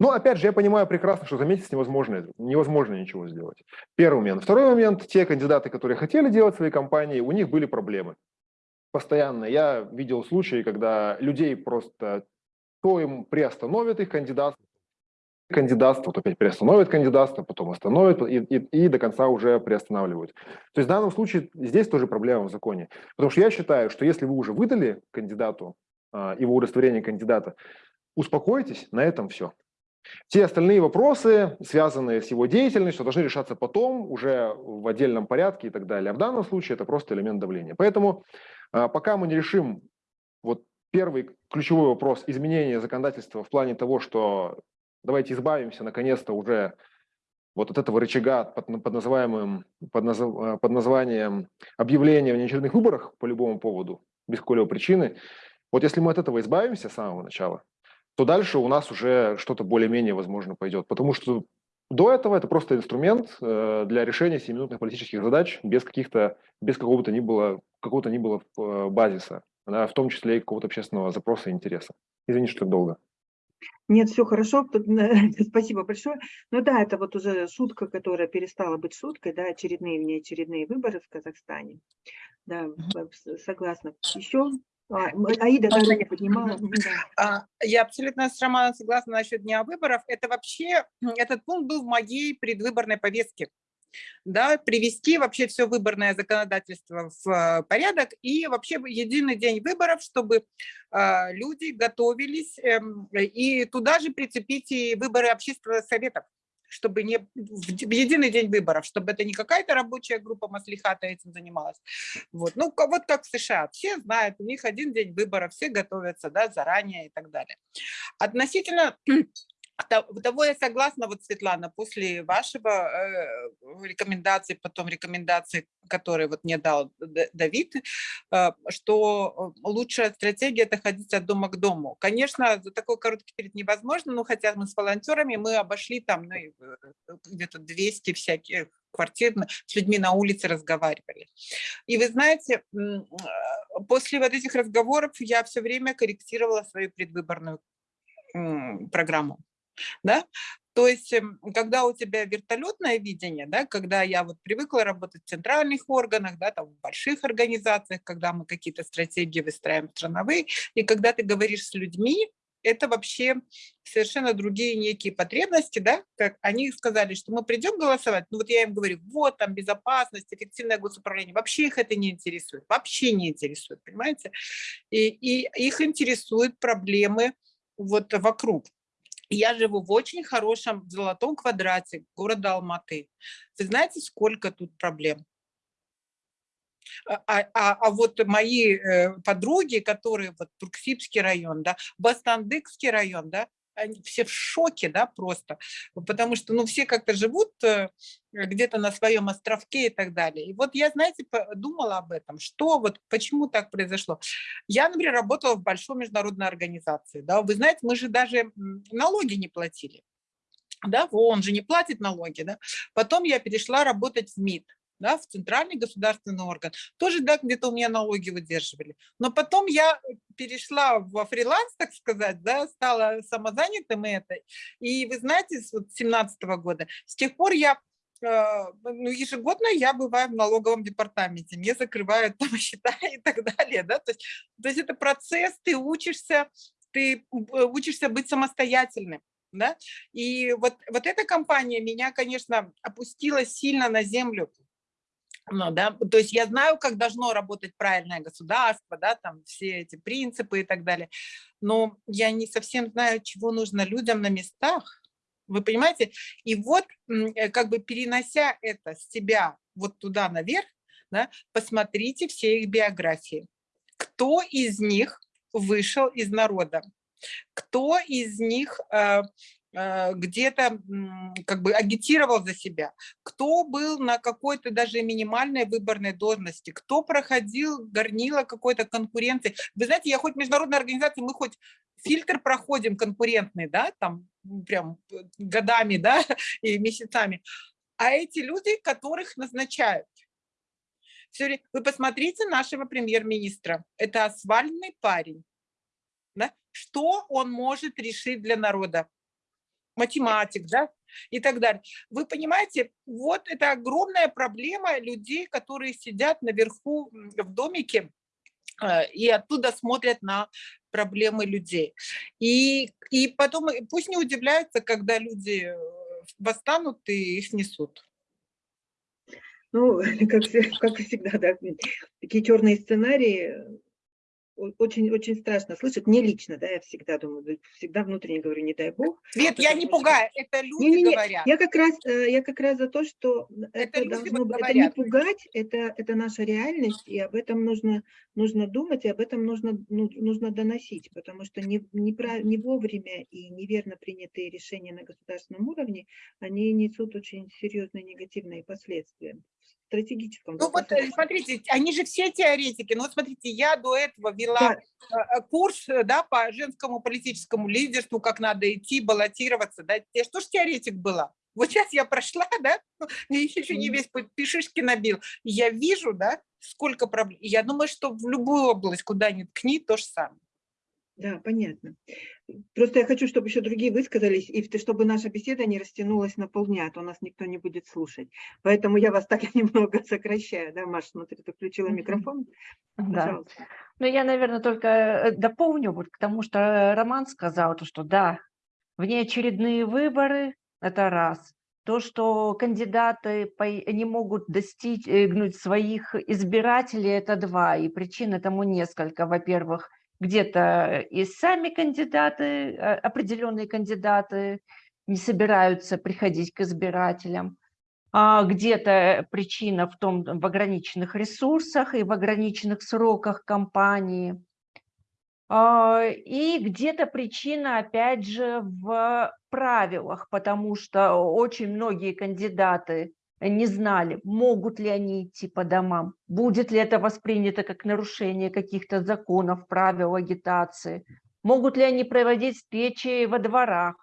Но опять же, я понимаю прекрасно, что за месяц невозможно, невозможно ничего сделать. Первый момент. Второй момент. Те кандидаты, которые хотели делать свои кампании, у них были проблемы. Постоянно. Я видел случаи, когда людей просто то им приостановят их кандидатство, кандидатство, вот опять приостановят кандидатство, потом остановят и, и, и до конца уже приостанавливают. То есть в данном случае здесь тоже проблема в законе. Потому что я считаю, что если вы уже выдали кандидату а, его удостоверение кандидата, успокойтесь, на этом все. Все остальные вопросы, связанные с его деятельностью, должны решаться потом, уже в отдельном порядке и так далее. А в данном случае это просто элемент давления. Поэтому а, пока мы не решим вот первый ключевой вопрос изменения законодательства в плане того, что давайте избавимся наконец-то уже вот от этого рычага под, под, называемым, под, назов, э, под названием объявления в неочередных выборах по любому поводу, без какой-либо причины. Вот если мы от этого избавимся с самого начала, то дальше у нас уже что-то более-менее, возможно, пойдет. Потому что до этого это просто инструмент э, для решения 7-минутных политических задач без каких-то, без какого-то ни было, какого-то ни было э, базиса, в том числе и какого-то общественного запроса и интереса. Извините, что долго. Нет, все хорошо, [laughs] спасибо большое. Ну да, это вот уже шутка, которая перестала быть шуткой, да, очередные, внеочередные выборы в Казахстане. Да, согласна. Еще а, Аида даже не поднимала. А, я абсолютно с Романом согласна насчет дня выборов. Это вообще, этот пункт был в моей предвыборной повестке. Да, привести вообще все выборное законодательство в э, порядок и вообще единый день выборов, чтобы а, люди готовились эм, и туда же прицепить и выборы общественных советов чтобы не в единый день выборов, чтобы это не какая-то рабочая группа Маслихата этим занималась. Вот. Ну, вот как в США. Все знают, у них один день выборов, все готовятся да, заранее и так далее. Относительно того я согласна, вот, Светлана, после вашего э, рекомендации, потом рекомендации, которые вот мне дал Давид, э, что лучшая стратегия – это ходить от дома к дому. Конечно, за такой короткий период невозможно, но хотя мы с волонтерами, мы обошли там ну, э, где-то 200 всяких квартир, с людьми на улице разговаривали. И вы знаете, после вот этих разговоров я все время корректировала свою предвыборную программу да, то есть, эм, когда у тебя вертолетное видение, да, когда я вот привыкла работать в центральных органах, да, там в больших организациях, когда мы какие-то стратегии выстраиваем страновые, и когда ты говоришь с людьми, это вообще совершенно другие некие потребности, да, как они сказали, что мы придем голосовать, ну вот я им говорю, вот там безопасность, эффективное госуправление, вообще их это не интересует, вообще не интересует, понимаете, и, и их интересуют проблемы вот вокруг. Я живу в очень хорошем золотом квадрате города Алматы. Вы знаете, сколько тут проблем? А, а, а, а вот мои э, подруги, которые вот Турксибский район, да, Бастандыкский район, да, они все в шоке, да, просто, потому что, ну, все как-то живут э, где-то на своем островке и так далее. И вот я, знаете, думала об этом, что вот, почему так произошло. Я, например, работала в большой международной организации, да, вы знаете, мы же даже налоги не платили, да, он же не платит налоги, да. Потом я перешла работать в МИД, да, в центральный государственный орган. Тоже, да, где-то у меня налоги выдерживали. Но потом я перешла во фриланс, так сказать, да, стала самозанятым этой. И вы знаете, с вот 17 -го года, с тех пор я э, ну, ежегодно я бываю в налоговом департаменте, мне закрывают там [laughs] счета и так далее, да, то есть, то есть это процесс, ты учишься, ты э, учишься быть самостоятельным, да, и вот, вот эта компания меня, конечно, опустила сильно на землю, ну, да, то есть я знаю, как должно работать правильное государство, да, там все эти принципы и так далее, но я не совсем знаю, чего нужно людям на местах, вы понимаете? И вот э, как бы перенося это с себя вот туда наверх, да, посмотрите все их биографии. Кто из них вышел из народа? Кто из них э, где-то как бы агитировал за себя, кто был на какой-то даже минимальной выборной должности, кто проходил горнило какой-то конкуренции. Вы знаете, я хоть международная организация, мы хоть фильтр проходим конкурентный, да, там прям э, годами, да, [laughs] и месяцами, а эти люди, которых назначают, все, вы посмотрите нашего премьер-министра, это асфальтный парень, да? что он может решить для народа? Математик, да, и так далее. Вы понимаете, вот это огромная проблема людей, которые сидят наверху в домике э, и оттуда смотрят на проблемы людей. И, и потом пусть не удивляются, когда люди э, восстанут и их снесут. Ну, [laughs] как, как всегда, да, такие черные сценарии очень, очень страшно слышать. Мне лично, да, я всегда думаю, всегда внутренне говорю, не дай бог. Нет, я не пугаю, это люди не, не, не. говорят. Я как раз, э, я как раз за то, что это, это должно быть, это не пугать, это, это наша реальность, и об этом нужно, нужно думать, и об этом нужно, ну, нужно доносить, потому что не, не, не вовремя и неверно принятые решения на государственном уровне, они несут очень серьезные негативные последствия стратегическом. Ну вот, смотрите, они же все теоретики. Ну вот смотрите, я до этого вела Да. э, курс да, по женскому политическому лидерству, как надо идти, баллотироваться. Да. Я что ж теоретик была? Вот сейчас я прошла, да, мне еще не весь пишишки набил. Я вижу, да, сколько проблем. Я думаю, что в любую область, куда ни ткни, то же самое. Да, понятно. Просто я хочу, чтобы еще другие высказались, и чтобы наша беседа не растянулась на полдня, а то нас никто не будет слушать. Поэтому я вас [laughs] так немного сокращаю. Да, Маша, смотри, ты включила микрофон. Да. Пожалуйста. Ну, я, наверное, только э, дополню, вот к тому, что э, Роман сказал, то, что да, внеочередные выборы – это раз. То, что кандидаты не могут достигнуть своих избирателей – это два. И причин этому несколько. Во-первых, где-то и сами кандидаты, э, определенные кандидаты не собираются приходить к избирателям. А где-то причина в том, в ограниченных ресурсах и в ограниченных сроках кампании. А, И где-то причина, опять же, в правилах, потому что очень многие кандидаты не знали, могут ли они идти по домам, будет ли это воспринято как нарушение каких-то законов, правил агитации, могут ли они проводить встречи во дворах,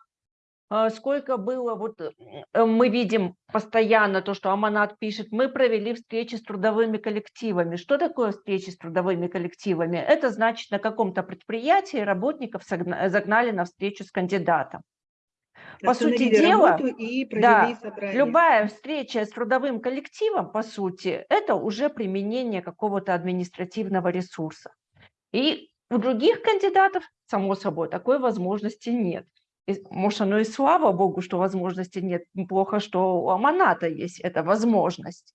а, сколько было, вот э, мы видим постоянно то, что Аманат пишет, мы провели встречи с трудовыми коллективами. Что такое встречи с трудовыми коллективами? Это значит, на каком-то предприятии работников загнали на встречу с кандидатом. По сути дела, и да, собрание. Любая встреча с трудовым коллективом, по сути, это уже применение какого-то административного ресурса. И у других кандидатов, само собой, такой возможности нет. И, может, оно и слава богу, что возможности нет. Плохо, что у Аманата есть эта возможность.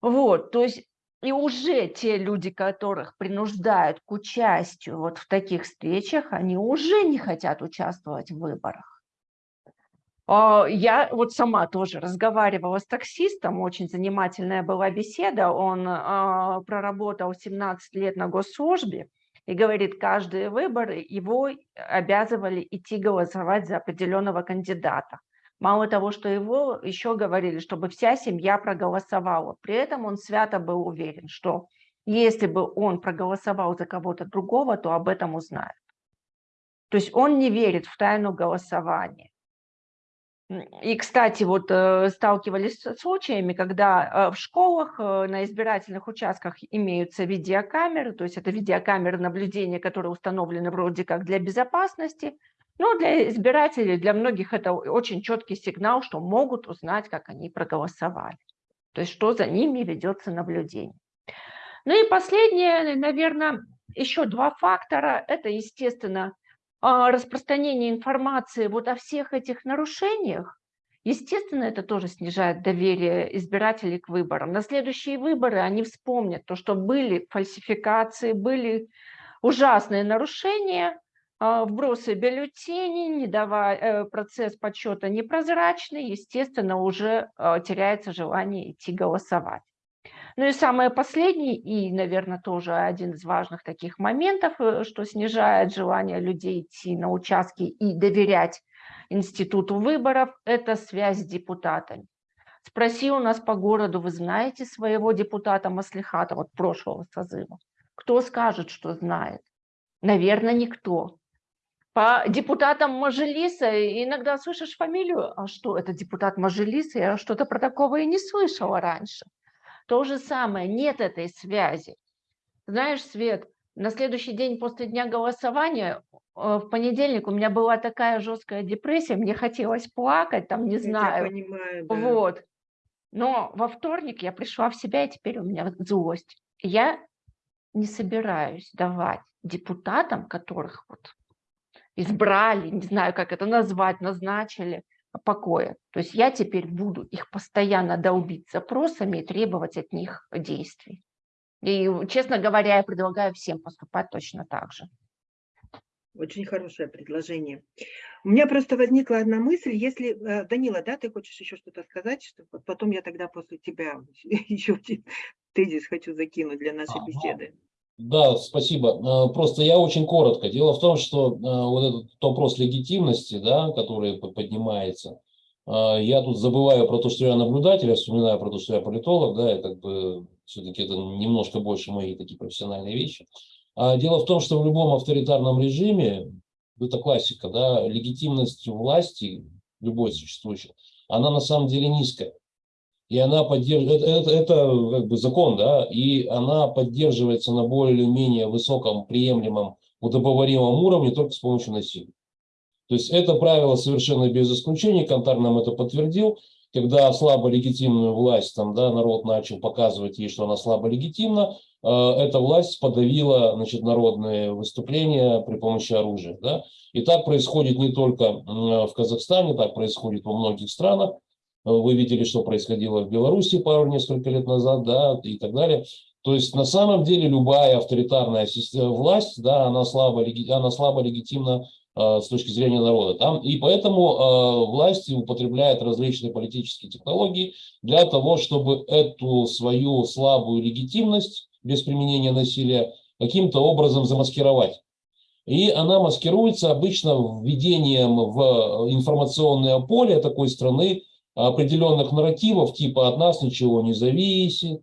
Вот, то есть и уже те люди, которых принуждают к участию вот в таких встречах, они уже не хотят участвовать в выборах. А, Я вот сама тоже разговаривала с таксистом, очень занимательная была беседа. Он а, проработал 17 лет на госслужбе и говорит, каждые выборы его обязывали идти голосовать за определенного кандидата. Мало того, что его еще говорили, чтобы вся семья проголосовала. При этом он свято был уверен, что если бы он проголосовал за кого-то другого, то об этом узнают. То есть он не верит в тайну голосования. И, кстати, вот э, сталкивались с случаями, когда э, в школах э, на избирательных участках имеются видеокамеры, то есть это видеокамеры наблюдения, которые установлены вроде как для безопасности, но для избирателей, для многих это очень четкий сигнал, что могут узнать, как они проголосовали, то есть что за ними ведется наблюдение. Ну и последнее, наверное, еще два фактора. Это, естественно, распространение информации вот о всех этих нарушениях, естественно, это тоже снижает доверие избирателей к выборам. На следующие выборы они вспомнят то, что были фальсификации, были ужасные нарушения, а, вбросы бюллетеней, не давая, э, процесс подсчета непрозрачный, естественно, уже а, теряется желание идти голосовать. Ну и самое последнее, и, наверное, тоже один из важных таких моментов, э, что снижает желание людей идти на участки и доверять институту выборов, это связь с депутатами. Спроси у нас по городу, вы знаете своего депутата Маслихата, вот прошлого созыва? Кто скажет, что знает? Наверное, никто. По депутатам Мажилиса иногда слышишь фамилию, а что, это депутат Мажилиса, я что-то про такого и не слышала раньше. То же самое, нет этой связи. Знаешь, Свет, на следующий день после дня голосования, э, в понедельник у меня была такая жесткая депрессия, мне хотелось плакать, там, не Я знаю. понимаю, да. Вот. Но во вторник я пришла в себя, и теперь у меня злость. Я не собираюсь давать депутатам, которых вот избрали, не знаю, как это назвать, назначили, покоя. То есть я теперь буду их постоянно долбить запросами и требовать от них действий. И, честно говоря, я предлагаю всем поступать точно так же. Очень хорошее предложение. У меня просто возникла одна мысль, если, э, Данила, да, ты хочешь еще что-то сказать, что вот потом я тогда после тебя [laughs] еще один тезис хочу закинуть для нашей Ага. беседы. Да, спасибо. Э, Просто я очень коротко. Дело в том, что э, вот этот вопрос легитимности, да, который поднимается, а, я тут забываю про то, что я наблюдатель, я вспоминаю про то, что я политолог, да, и как бы все-таки это немножко больше мои такие профессиональные вещи. А дело в том, что в любом авторитарном режиме, это классика, да, легитимность власти, любой существующей, она на самом деле низкая. И она поддерживает, это, это, как бы закон, да, и она поддерживается на более-менее высоком, приемлемом, удобоваримом уровне только с помощью насилия. То есть это правило совершенно без исключений, Кантар нам это подтвердил, когда слабо легитимную власть, там, да, народ начал показывать ей, что она слабо легитимна, э, эта власть подавила значит, народные выступления при помощи оружия. Да? И так происходит не только в Казахстане, так происходит во многих странах. Э, вы видели, что происходило в Беларуси пару несколько лет назад, да, и так далее. То есть на самом деле любая авторитарная власть, да, она слабо, она слабо легитимна Э, с точки зрения народа. Там, и поэтому э, власти употребляют различные политические технологии для того, чтобы эту свою слабую легитимность без применения насилия каким-то образом замаскировать. И она маскируется обычно введением в информационное поле такой страны определенных нарративов, типа «от нас ничего не зависит»,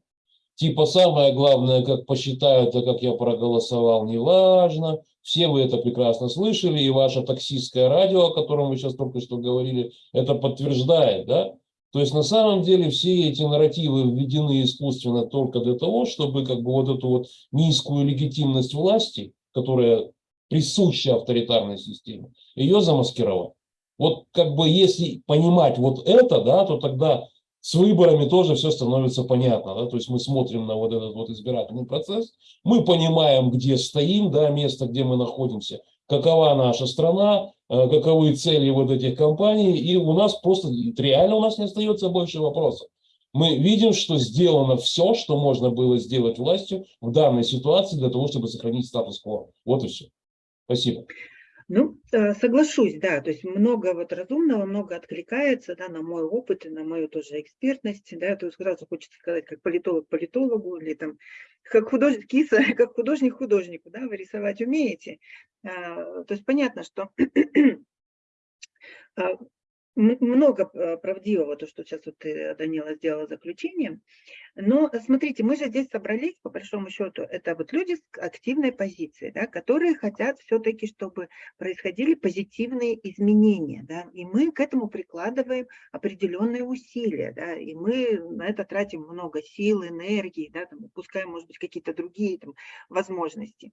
типа «самое главное, как посчитают, а как я проголосовал, неважно», все вы это прекрасно слышали, и ваше таксистское радио, о котором вы сейчас только что говорили, это подтверждает, да? То есть на самом деле все эти нарративы введены искусственно только для того, чтобы как бы вот эту вот низкую легитимность власти, которая присуща авторитарной системе, ее замаскировать. Вот как бы если понимать вот это, да, то тогда с выборами тоже все становится понятно. Да? То есть мы смотрим на вот этот вот избирательный процесс, мы понимаем, где стоим, да, место, где мы находимся, какова наша страна, э, каковы цели вот этих компаний, и у нас просто реально у нас не остается больше вопросов. Мы видим, что сделано все, что можно было сделать властью в данной ситуации для того, чтобы сохранить статус-кво. Вот и все. Спасибо. Ну, э, соглашусь, да, то есть много вот разумного, много откликается, да, на мой опыт и на мою тоже экспертность, да, то есть сразу хочется сказать, как политолог политологу или там, как художник киса, [laughs] как художник художнику, да, вы рисовать умеете. А, то есть понятно, что [clears throat] а, много э, правдивого, то, что сейчас вот ты, Данила, сделала заключение. Но смотрите, мы же здесь собрались, по большому счету, это вот люди с активной позицией, да, которые хотят все-таки, чтобы происходили позитивные изменения. Да, и мы к этому прикладываем определенные усилия. Да, и мы на это тратим много сил, энергии, да, там, упускаем, может быть, какие-то другие там, возможности.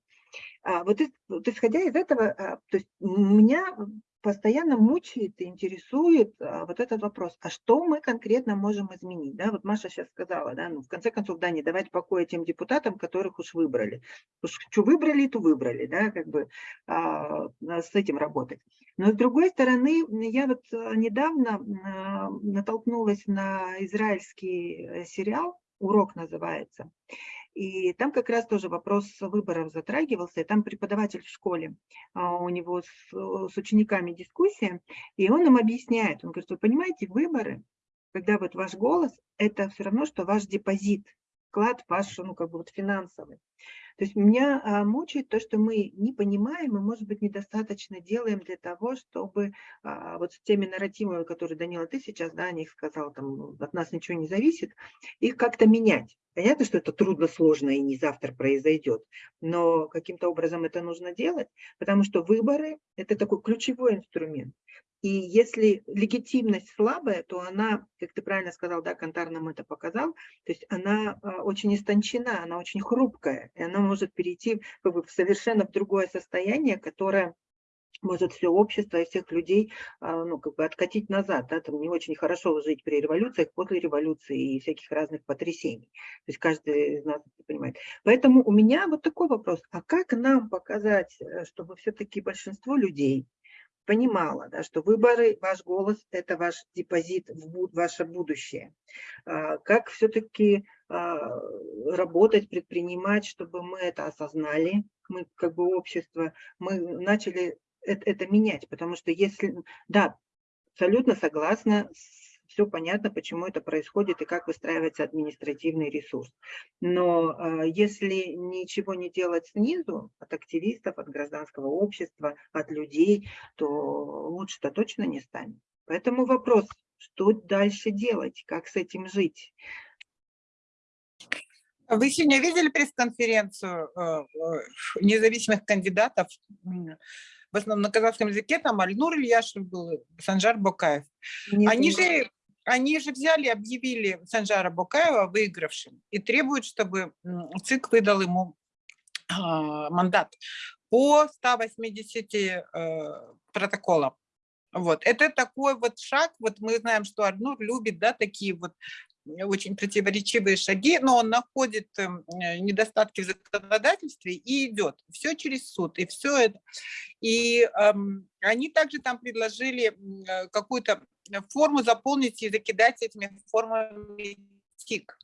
А, вот, исходя из этого, а, то есть меня постоянно мучает и интересует а, вот этот вопрос, а что мы конкретно можем изменить? Да, вот Маша сейчас сказала, да, ну, в конце концов, да, не давать покоя тем депутатам, которых уж выбрали. Уж что выбрали, то выбрали, да, как бы а, с этим работать. Но с другой стороны, я вот а, недавно а, натолкнулась на израильский э, сериал, «Урок» называется, и там как раз тоже вопрос выборов затрагивался, и там преподаватель в школе, а, у него с, с учениками дискуссия, и он им объясняет, он говорит, вы понимаете, выборы, когда вот ваш голос, это все равно, что ваш депозит, вклад ваш, ну, как бы вот финансовый. То есть меня а, мучает то, что мы не понимаем и, может быть, недостаточно делаем для того, чтобы а, вот с теми нарративами, которые, Данила, ты сейчас, да, о них сказал, там, от нас ничего не зависит, их как-то менять. Понятно, что это трудно, сложно и не завтра произойдет, но каким-то образом это нужно делать, потому что выборы – это такой ключевой инструмент. И если легитимность слабая, то она, как ты правильно сказал, да, Кантар нам это показал, то есть она а, очень истончена, она очень хрупкая, и она может перейти как бы, в совершенно в другое состояние, которое может все общество и всех людей а, ну, как бы откатить назад. Да? Там не очень хорошо жить при революциях, после революции и всяких разных потрясений. То есть каждый из нас это понимает. Поэтому у меня вот такой вопрос. А как нам показать, э, чтобы все-таки большинство людей понимала, да, что выборы, ваш голос – это ваш депозит в ваше будущее. А, как все-таки а, работать, предпринимать, чтобы мы это осознали, мы как бы общество, мы начали это, это менять, потому что если, да, абсолютно согласна с все понятно, почему это происходит и как выстраивается административный ресурс. Но а, если ничего не делать снизу, от активистов, от гражданского общества, от людей, то лучше-то точно не станет. Поэтому вопрос, что дальше делать, как с этим жить. Вы сегодня видели пресс-конференцию э, э, независимых кандидатов? В основном на казахском языке там Альнур Ильяшев был, Санжар Бокаев. Они же, они же взяли, объявили Санжара Бокаева выигравшим и требуют, чтобы ЦИК выдал ему а, мандат по 180 э, протоколам. Вот. Это такой вот шаг, вот мы знаем, что Арнур любит, да, такие вот очень противоречивые шаги, но он находит эм, э, недостатки в законодательстве и идет. Все через суд, и все это. И эм, они также там предложили э, какую-то форму заполнить и закидать этими формами ТИК.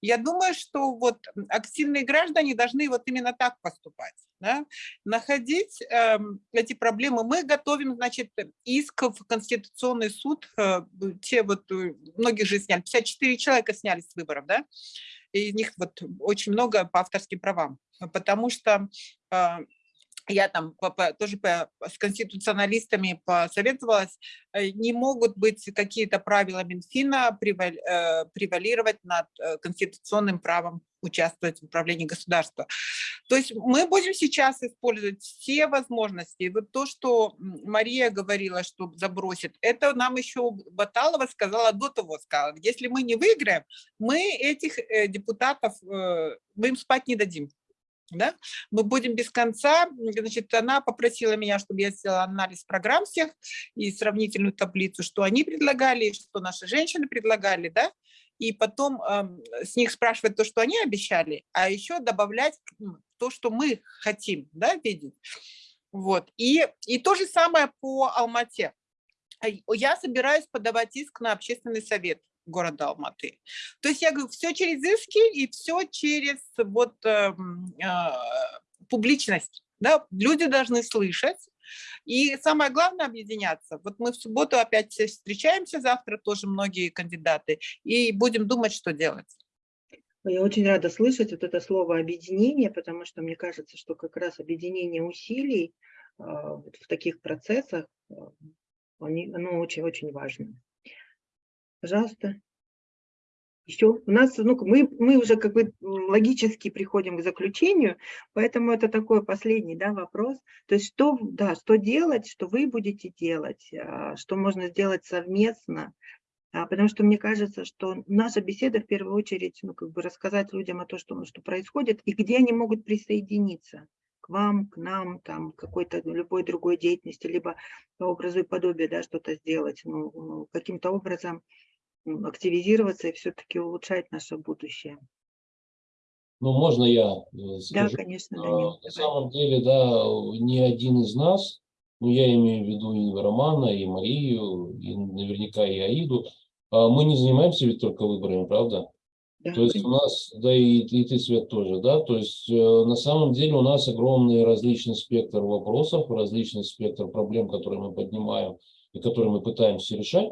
Я думаю, что вот активные граждане должны вот именно так поступать, да? находить э, эти проблемы. Мы готовим, значит, иск в Конституционный суд, э, те вот, э, многих же сняли, 54 человека сняли с выборов, да, и из них вот очень много по авторским правам, потому что э, я там тоже с конституционалистами посоветовалась, э, не могут быть какие-то правила Минфина э, превалировать над э, конституционным правом участвовать в управлении государства. То есть мы будем сейчас использовать все возможности. Вот то, что Мария говорила, что забросит, это нам еще Баталова сказала до того, сказала, если мы не выиграем, мы этих депутатов, мы им спать не дадим да, мы будем без конца, значит, она попросила меня, чтобы я сделала анализ программ всех и сравнительную таблицу, что они предлагали, что наши женщины предлагали, да, и потом э, с них спрашивать то, что они обещали, а еще добавлять то, что мы хотим, да, видеть. Вот, и, и то же самое по Алмате. Я собираюсь подавать иск на общественный совет города Алматы. То есть я говорю, все через иски и все через вот э, э, публичность. Да? Люди должны слышать. И самое главное объединяться. Вот мы в субботу опять встречаемся, завтра тоже многие кандидаты, и будем думать, что делать. Я очень рада слышать вот это слово объединение, потому что мне кажется, что как раз объединение усилий э, в таких процессах, э, оно очень-очень важно. Пожалуйста. Еще у нас, ну, мы, мы уже как бы логически приходим к заключению, поэтому это такой последний да, вопрос. То есть что, да, что делать, что вы будете делать, а, что можно сделать совместно, а, потому что мне кажется, что наша беседа в первую очередь, ну, как бы рассказать людям о том, что, что происходит и где они могут присоединиться к вам, к нам, там, какой-то любой другой деятельности, либо по образу и подобию, да, что-то сделать, ну, ну каким-то образом активизироваться и все-таки улучшать наше будущее. Ну, можно я э, скажу? Да, конечно, Данил. На самом деле, да, ни один из нас, ну, я имею в виду и Романа, и Марию, и наверняка и Аиду, а мы не занимаемся ведь только выборами, правда? Да, то есть у нас, да и, и ты, Свет, тоже, да, то есть э, на самом деле у нас огромный различный спектр вопросов, различный спектр проблем, которые мы поднимаем и которые мы пытаемся решать.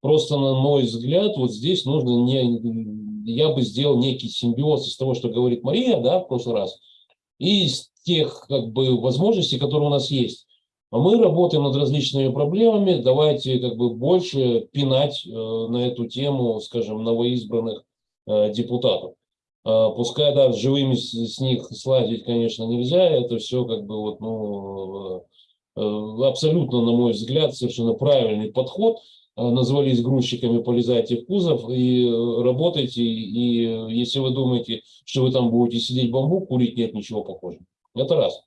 Просто, на мой взгляд, вот здесь нужно не, я бы сделал некий симбиоз из того, что говорит Мария, да, в прошлый раз, и из тех, как бы, возможностей, которые у нас есть. А мы работаем над различными проблемами, давайте, как бы, больше пинать э, на эту тему, скажем, новоизбранных э, депутатов. Э, пускай, да, живыми с, с них слазить, конечно, нельзя, это все, как бы, вот, ну, э, э абсолютно, на мой взгляд, совершенно правильный подход – назвались грузчиками, полезайте в кузов и э, работайте. И если вы думаете, что вы там будете сидеть бамбук, курить, нет ничего похожего. Это раз.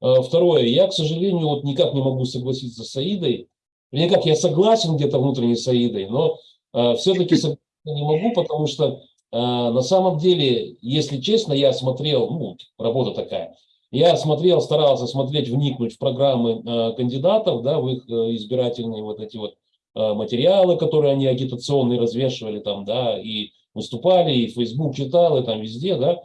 Э, второе. Я, к сожалению, вот никак не могу согласиться с Аидой. Никак я согласен где-то внутренне с Аидой, но все-таки не могу, потому что на самом деле, если честно, я смотрел, ну, работа такая, я смотрел, старался смотреть, вникнуть в программы кандидатов, да, в их избирательные вот эти вот Э, материалы, которые они агитационные развешивали там, да, и выступали, и Facebook читал, и там везде, да.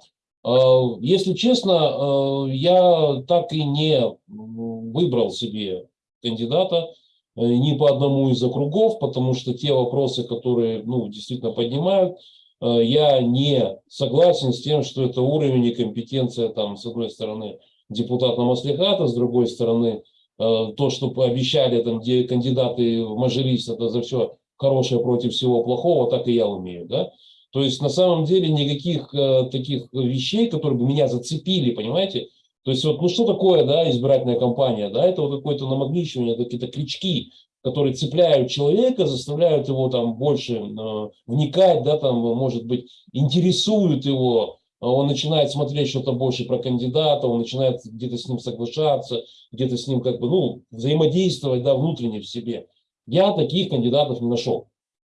Э, если честно, э, я так и не выбрал себе кандидата ни по одному из округов, потому что те вопросы, которые ну, действительно поднимают, я не согласен с тем, что это уровень и компетенция, там, с одной стороны, депутата Маслихата, с другой стороны, Э, то, что пообещали там где кандидаты в Мажилис, это за все хорошее против всего плохого, так и я умею, да. То есть на самом деле никаких э, таких вещей, которые бы меня зацепили, понимаете, то есть вот, ну что такое, да, избирательная кампания, да, это вот какое-то намагничивание, какие-то крючки, которые цепляют человека, заставляют его там больше э, вникать, да, там, может быть, интересуют его, он начинает смотреть что-то больше про кандидата, он начинает где-то с ним соглашаться, где-то с ним как бы, ну, взаимодействовать, да, внутренне в себе. Я таких кандидатов не нашел.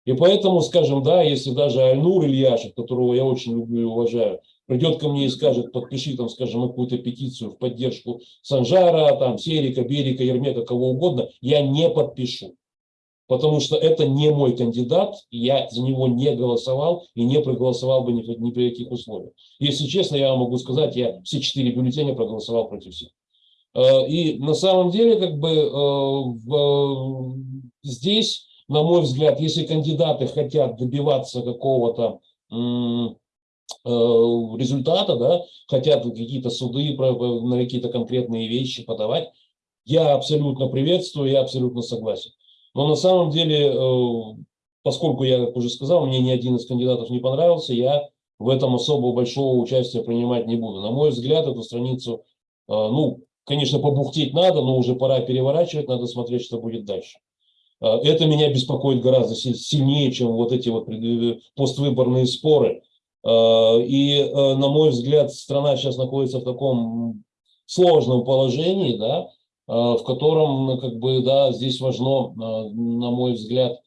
И поэтому, скажем, да, если даже Альнур Ильяшев, которого я очень люблю и уважаю, придет ко мне и скажет, подпиши там, скажем, какую-то петицию в поддержку Санжара, там, Серика, Берика, Ермека, кого угодно, я не подпишу потому что это не мой кандидат, я за него не голосовал и не проголосовал бы ни, ни при каких условиях. Если честно, я вам могу сказать, я все четыре бюллетеня проголосовал против всех. Э, и на самом деле, как бы э, здесь, на мой взгляд, если кандидаты хотят добиваться какого-то э, результата, да, хотят какие-то суды на какие-то конкретные вещи подавать, я абсолютно приветствую, я абсолютно согласен. Но на самом деле, э, поскольку я, как уже сказал, мне ни один из кандидатов не понравился, я в этом особо большого участия принимать не буду. На мой взгляд, эту страницу, э, ну, конечно, побухтеть надо, но уже пора переворачивать, надо смотреть, что будет дальше. Э, это меня беспокоит гораздо сильнее, чем вот эти вот поствыборные споры. И, на мой взгляд, страна сейчас находится в таком сложном положении, да, в котором, ну, как бы, да, здесь важно, э, на мой взгляд,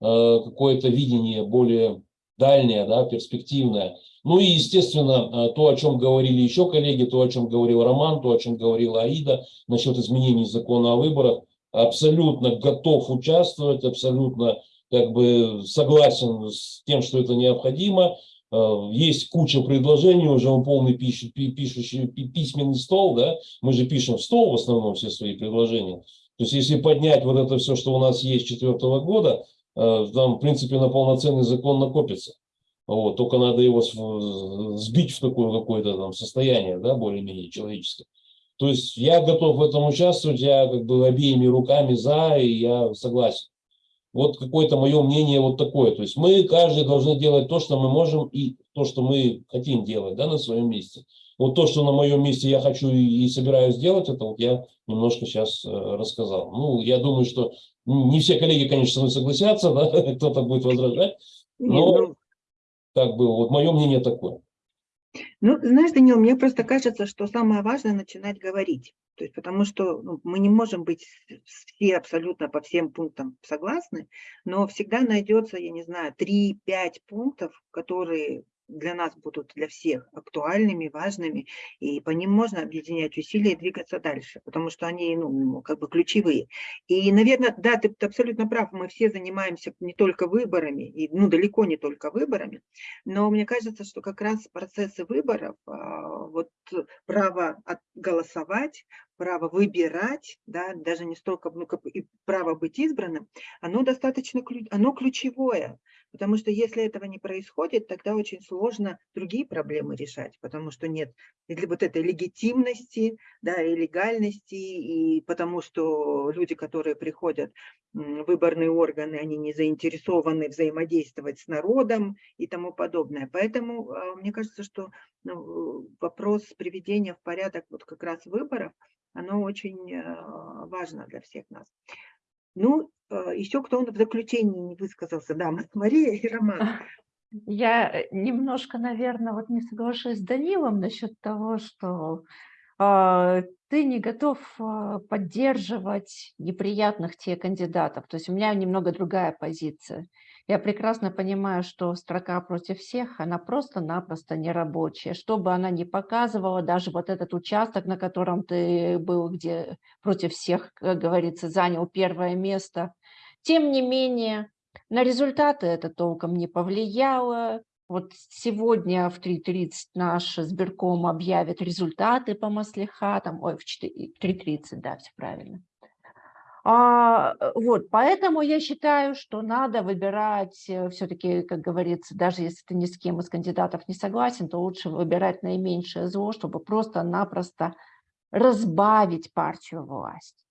э, какое-то видение более дальнее, да, перспективное. Ну и, естественно, то, о чем говорили еще коллеги, то, о чем говорил Роман, то, о чем говорила Аида насчет изменений закона о выборах, абсолютно готов участвовать, абсолютно как бы согласен с тем, что это необходимо. Э, есть куча предложений, уже он полный пишущий, пишущий письменный стол, да, мы же пишем в стол в основном все свои предложения. То есть если поднять вот это все, что у нас есть четвертого года, э, там в принципе на полноценный закон накопится. Вот, только надо его сбить в такое какое-то там состояние, да, более-менее человеческое. То есть я готов в этом участвовать, я как бы обеими руками за, и я согласен. Вот какое-то мое мнение вот такое. То есть мы каждый должны делать то, что мы можем и то, что мы хотим делать да, на своем месте. Вот то, что на моем месте я хочу и собираюсь делать, это вот я немножко сейчас э, рассказал. Ну, я думаю, что не все коллеги, конечно, согласятся, [laughs] да, кто-то будет возражать, но ну как бы вот мое мнение такое. Ну, знаешь, Данил, мне просто кажется, что самое важное начинать говорить. То есть, потому что ну, мы не можем быть все абсолютно по всем пунктам согласны, но всегда найдется, я не знаю, 3-5 пунктов, которые для нас будут для всех актуальными, важными, и по ним можно объединять усилия и двигаться дальше, потому что они, ну, как бы ключевые. И, наверное, да, ты, ты абсолютно прав, мы все занимаемся не только выборами, и, ну, далеко не только выборами, но мне кажется, что как раз процессы выборов, а, вот право голосовать, право выбирать, да, даже не столько ну, как, и право быть избранным, оно достаточно оно ключевое, потому что если этого не происходит, тогда очень сложно другие проблемы решать, потому что нет вот этой легитимности, да, и легальности, и потому что люди, которые приходят в выборные органы, они не заинтересованы взаимодействовать с народом и тому подобное. Поэтому а, мне кажется, что ну, вопрос приведения в порядок вот как раз выборов – оно очень э, важно для всех нас. Ну, э, еще кто в заключении не высказался, да, Мария и Роман. Я э, немножко, наверное, вот не соглашусь с Данилом насчет того, что э, ты не готов э, поддерживать неприятных тебе кандидатов. То есть у меня немного другая позиция. Я прекрасно понимаю, что строка против всех, она просто-напросто нерабочая. Что бы она ни показывала, даже вот этот участок, на котором ты был, где против всех, как говорится, занял первое место, тем не менее, на результаты это толком не повлияло. Вот сегодня в 3.30 наш сберком объявит результаты по маслихатам, ой, в 3.30, да, все правильно. А, э, вот, поэтому я считаю, что надо выбирать э, все-таки, как говорится, даже если ты ни с кем из кандидатов не согласен, то лучше выбирать наименьшее зло, чтобы просто-напросто разбавить партию власть,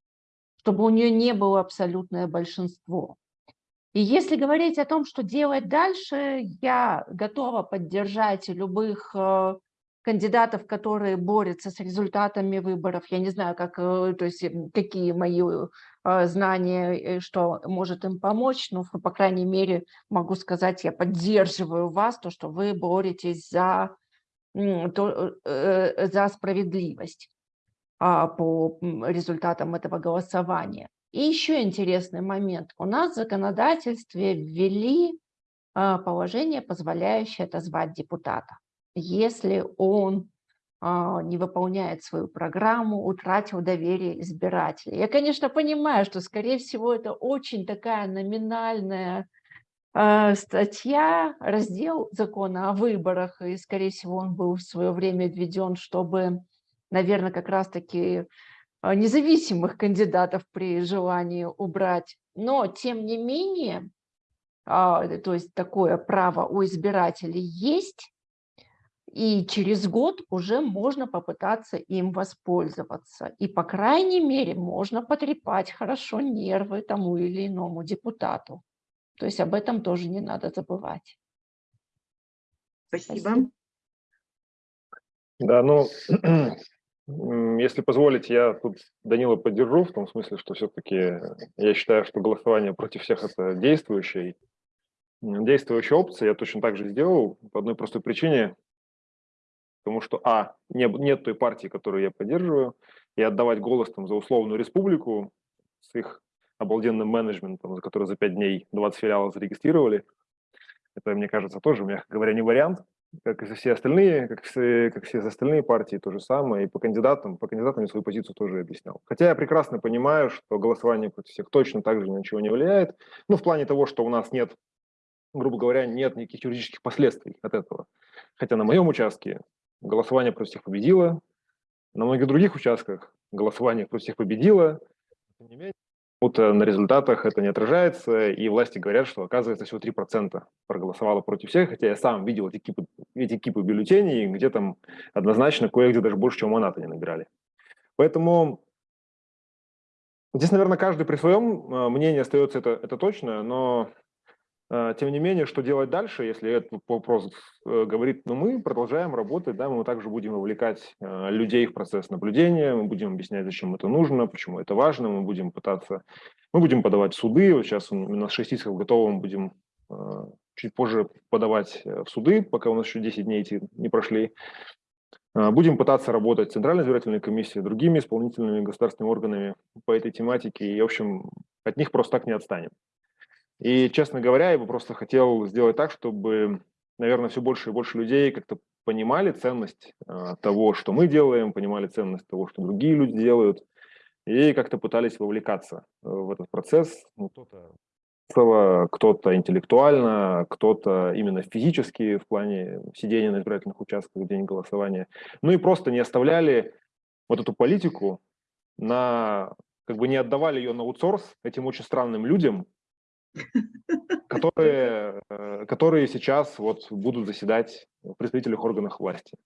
чтобы у нее не было абсолютное большинство. И если говорить о том, что делать дальше, я готова поддержать любых э, кандидатов, которые борются с результатами выборов. Я не знаю, как, э, то есть, какие мои э, знания, что может им помочь, но, по крайней мере, могу сказать, я поддерживаю вас, то, что вы боретесь за, то, за справедливость а, по результатам этого голосования. И еще интересный момент. У нас в законодательстве ввели положение, позволяющее отозвать депутата, если он а, не выполняет свою программу, утратил доверие избирателей. Я, конечно, понимаю, что, скорее всего, это очень такая номинальная а, статья, раздел закона о выборах, и, скорее всего, он был в свое время введен, чтобы, наверное, как раз-таки а, независимых кандидатов при желании убрать. Но, тем не менее, то есть такое право у избирателей есть, и через год уже можно попытаться им воспользоваться. И, по крайней мере, можно потрепать хорошо нервы тому или иному депутату. То есть об этом тоже не надо забывать. Спасибо. Спасибо. Да, ну, [clears throat] Если позволите, я тут Данила поддержу, в том смысле, что все-таки я считаю, что голосование против всех – это действующая, действующая опция. Я точно так же сделал по одной простой причине, потому что, а, не, нет той партии, которую я поддерживаю, и отдавать голос там, за условную республику с их обалденным менеджментом, за который за 5 дней 20 филиалов зарегистрировали, это, мне кажется, тоже, мягко говоря, не вариант как и все остальные, как все, как все остальные партии, то же самое. И по кандидатам, по кандидатам я свою позицию тоже объяснял. Хотя я прекрасно понимаю, что голосование против всех точно так же ничего не влияет. Ну, в плане того, что у нас нет, грубо говоря, нет никаких юридических последствий от этого. Хотя на моем участке голосование против всех победило, на многих других участках голосование против всех победило. Тем не менее, почему-то на результатах это не отражается, и власти говорят, что, оказывается, всего 3% проголосовало против всех, хотя я сам видел эти кипы, эти кипы бюллетеней, где там однозначно кое-где даже больше, чем монаты не набирали. Поэтому здесь, наверное, каждый при своем э, мнении остается это, это точно, но тем не менее, что делать дальше, если этот вопрос э, говорит, ну мы продолжаем работать, да, мы также будем вовлекать а, людей в процесс наблюдения, мы будем объяснять, зачем это нужно, почему это важно, мы будем пытаться, мы будем подавать суды, вот сейчас у нас 6 исков готово, мы будем а, чуть позже подавать э, в суды, пока у нас еще 10 дней эти не прошли. Будем пытаться работать с Центральной избирательной комиссией, другими исполнительными государственными органами по этой тематике, и, в общем, от них просто так не отстанем. И, честно говоря, я бы просто хотел сделать так, чтобы, наверное, все больше и больше людей как-то понимали ценность э, того, что мы делаем, понимали ценность того, что другие люди делают, и как-то пытались вовлекаться э, в этот процесс. Ну, кто-то кто-то интеллектуально, кто-то именно физически в плане сидения на избирательных участках в день голосования. Ну и просто не оставляли вот эту политику на, как бы не отдавали ее на аутсорс этим очень странным людям, которые, э, которые сейчас вот будут заседать в представительных органах власти.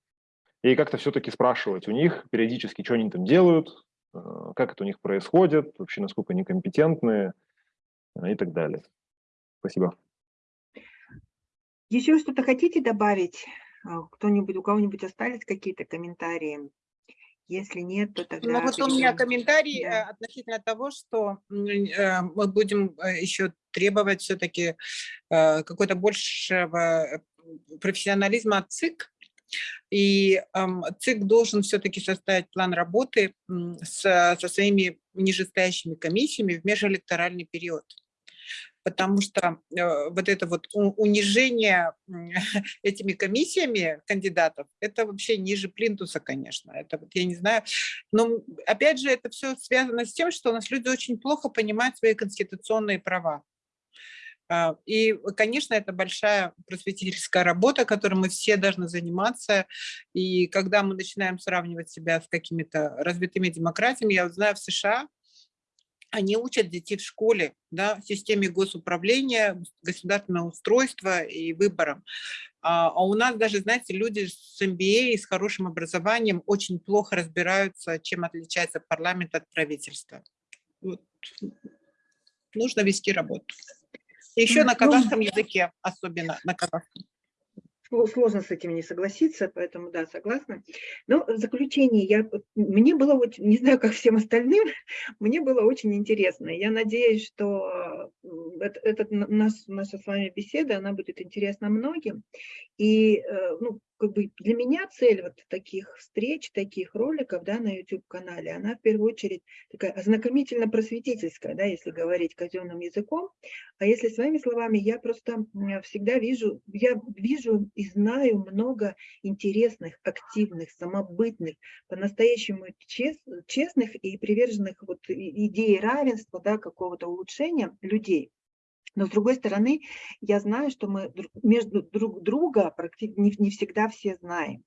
И как-то все-таки спрашивать у них периодически, что они там делают, э, как это у них происходит, вообще насколько они компетентны э, и так далее. Спасибо. Еще что-то хотите добавить? Кто-нибудь, у кого-нибудь остались какие-то комментарии? Если нет, то тогда... Ну вот у меня комментарий да. относительно того, что мы будем еще требовать все-таки э, какой-то большего э, профессионализма от ЦИК. И э, ЦИК должен все-таки составить план работы с, со своими нижестоящими комиссиями в межэлекторальный период потому что э, вот это вот унижение [laughs] этими комиссиями кандидатов, это вообще ниже плинтуса, конечно. Это вот я не знаю. Но опять же, это все связано с тем, что у нас люди очень плохо понимают свои конституционные права. А, и, конечно, это большая просветительская работа, которой мы все должны заниматься. И когда мы начинаем сравнивать себя с какими-то развитыми демократиями, я знаю, в США они учат детей в школе, да, системе госуправления, государственного устройства и выборам. А, а у нас даже, знаете, люди с MBA и с хорошим образованием очень плохо разбираются, чем отличается парламент от правительства. Вот. Нужно вести работу. Еще Ну, на казахском языке, особенно на казахском. Сло- Сложно с этим не согласиться, поэтому да, согласна. Но в заключение, я, мне было очень, не знаю, как всем остальным, [laughs] мне было очень интересно. Я надеюсь, что этот н- наш, наша с вами беседа, она будет интересна многим. И э, ну, как бы для меня цель вот таких встреч, таких роликов да, на YouTube-канале, она в первую очередь такая ознакомительно-просветительская, да, если говорить казенным языком. А если своими словами, я просто всегда вижу, я вижу и знаю много интересных, активных, самобытных, по-настоящему чес- честных и приверженных вот идее равенства, да, какого-то улучшения людей. Но с другой стороны, я знаю, что мы между друг друга практически не, не всегда все знаем.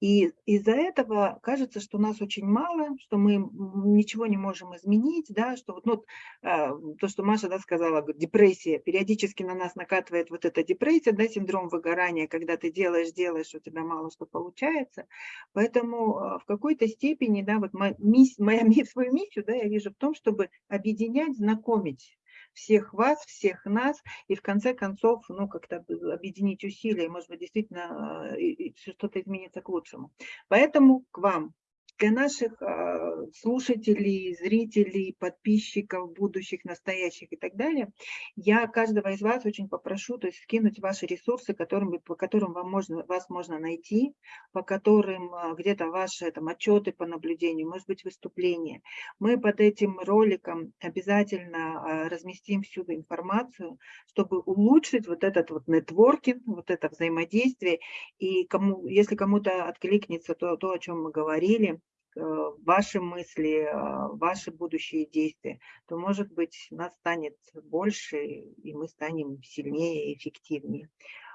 И из-за этого кажется, что нас очень мало, что мы ничего не можем изменить, да, что вот, ну, а, то, что Маша да, сказала, депрессия, периодически на нас накатывает вот эта депрессия, да, синдром выгорания, когда ты делаешь, делаешь, у тебя мало что получается. Поэтому а, в какой-то степени, да, вот моя, [laughs] мисс- моя свою миссию, да, я вижу в том, чтобы объединять, знакомить всех вас, всех нас, и в конце концов, ну, как-то объединить усилия, и, может быть, действительно э, что-то изменится к лучшему. Поэтому к вам, для наших а, слушателей, зрителей, подписчиков, будущих, настоящих и так далее, я каждого из вас очень попрошу, то есть скинуть ваши ресурсы, которыми, по которым вам можно, вас можно найти, по которым а, где-то ваши там, отчеты по наблюдению, может быть, выступления. Мы под этим роликом обязательно а, разместим всю информацию, чтобы улучшить вот этот вот нетворкинг, вот это взаимодействие. И кому, если кому-то откликнется то, то, о чем мы говорили, ваши мысли, э, ваши будущие действия, то, может быть, нас станет больше, и мы станем сильнее и эффективнее.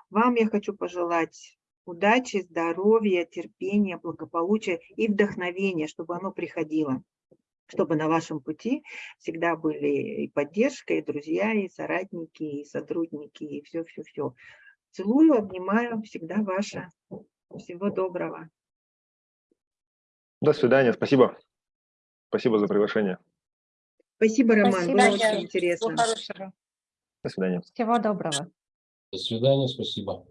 Вам я хочу пожелать удачи, здоровья, терпения, благополучия и вдохновения, чтобы оно приходило чтобы на вашем пути всегда были и поддержка, и друзья, и соратники, и сотрудники, и все-все-все. Целую, обнимаю, всегда ваша. Всего доброго. До свидания, спасибо. Спасибо за приглашение. Спасибо, Роман, Спасибо, было очень интересно. До свидания. Всего доброго. До свидания, спасибо.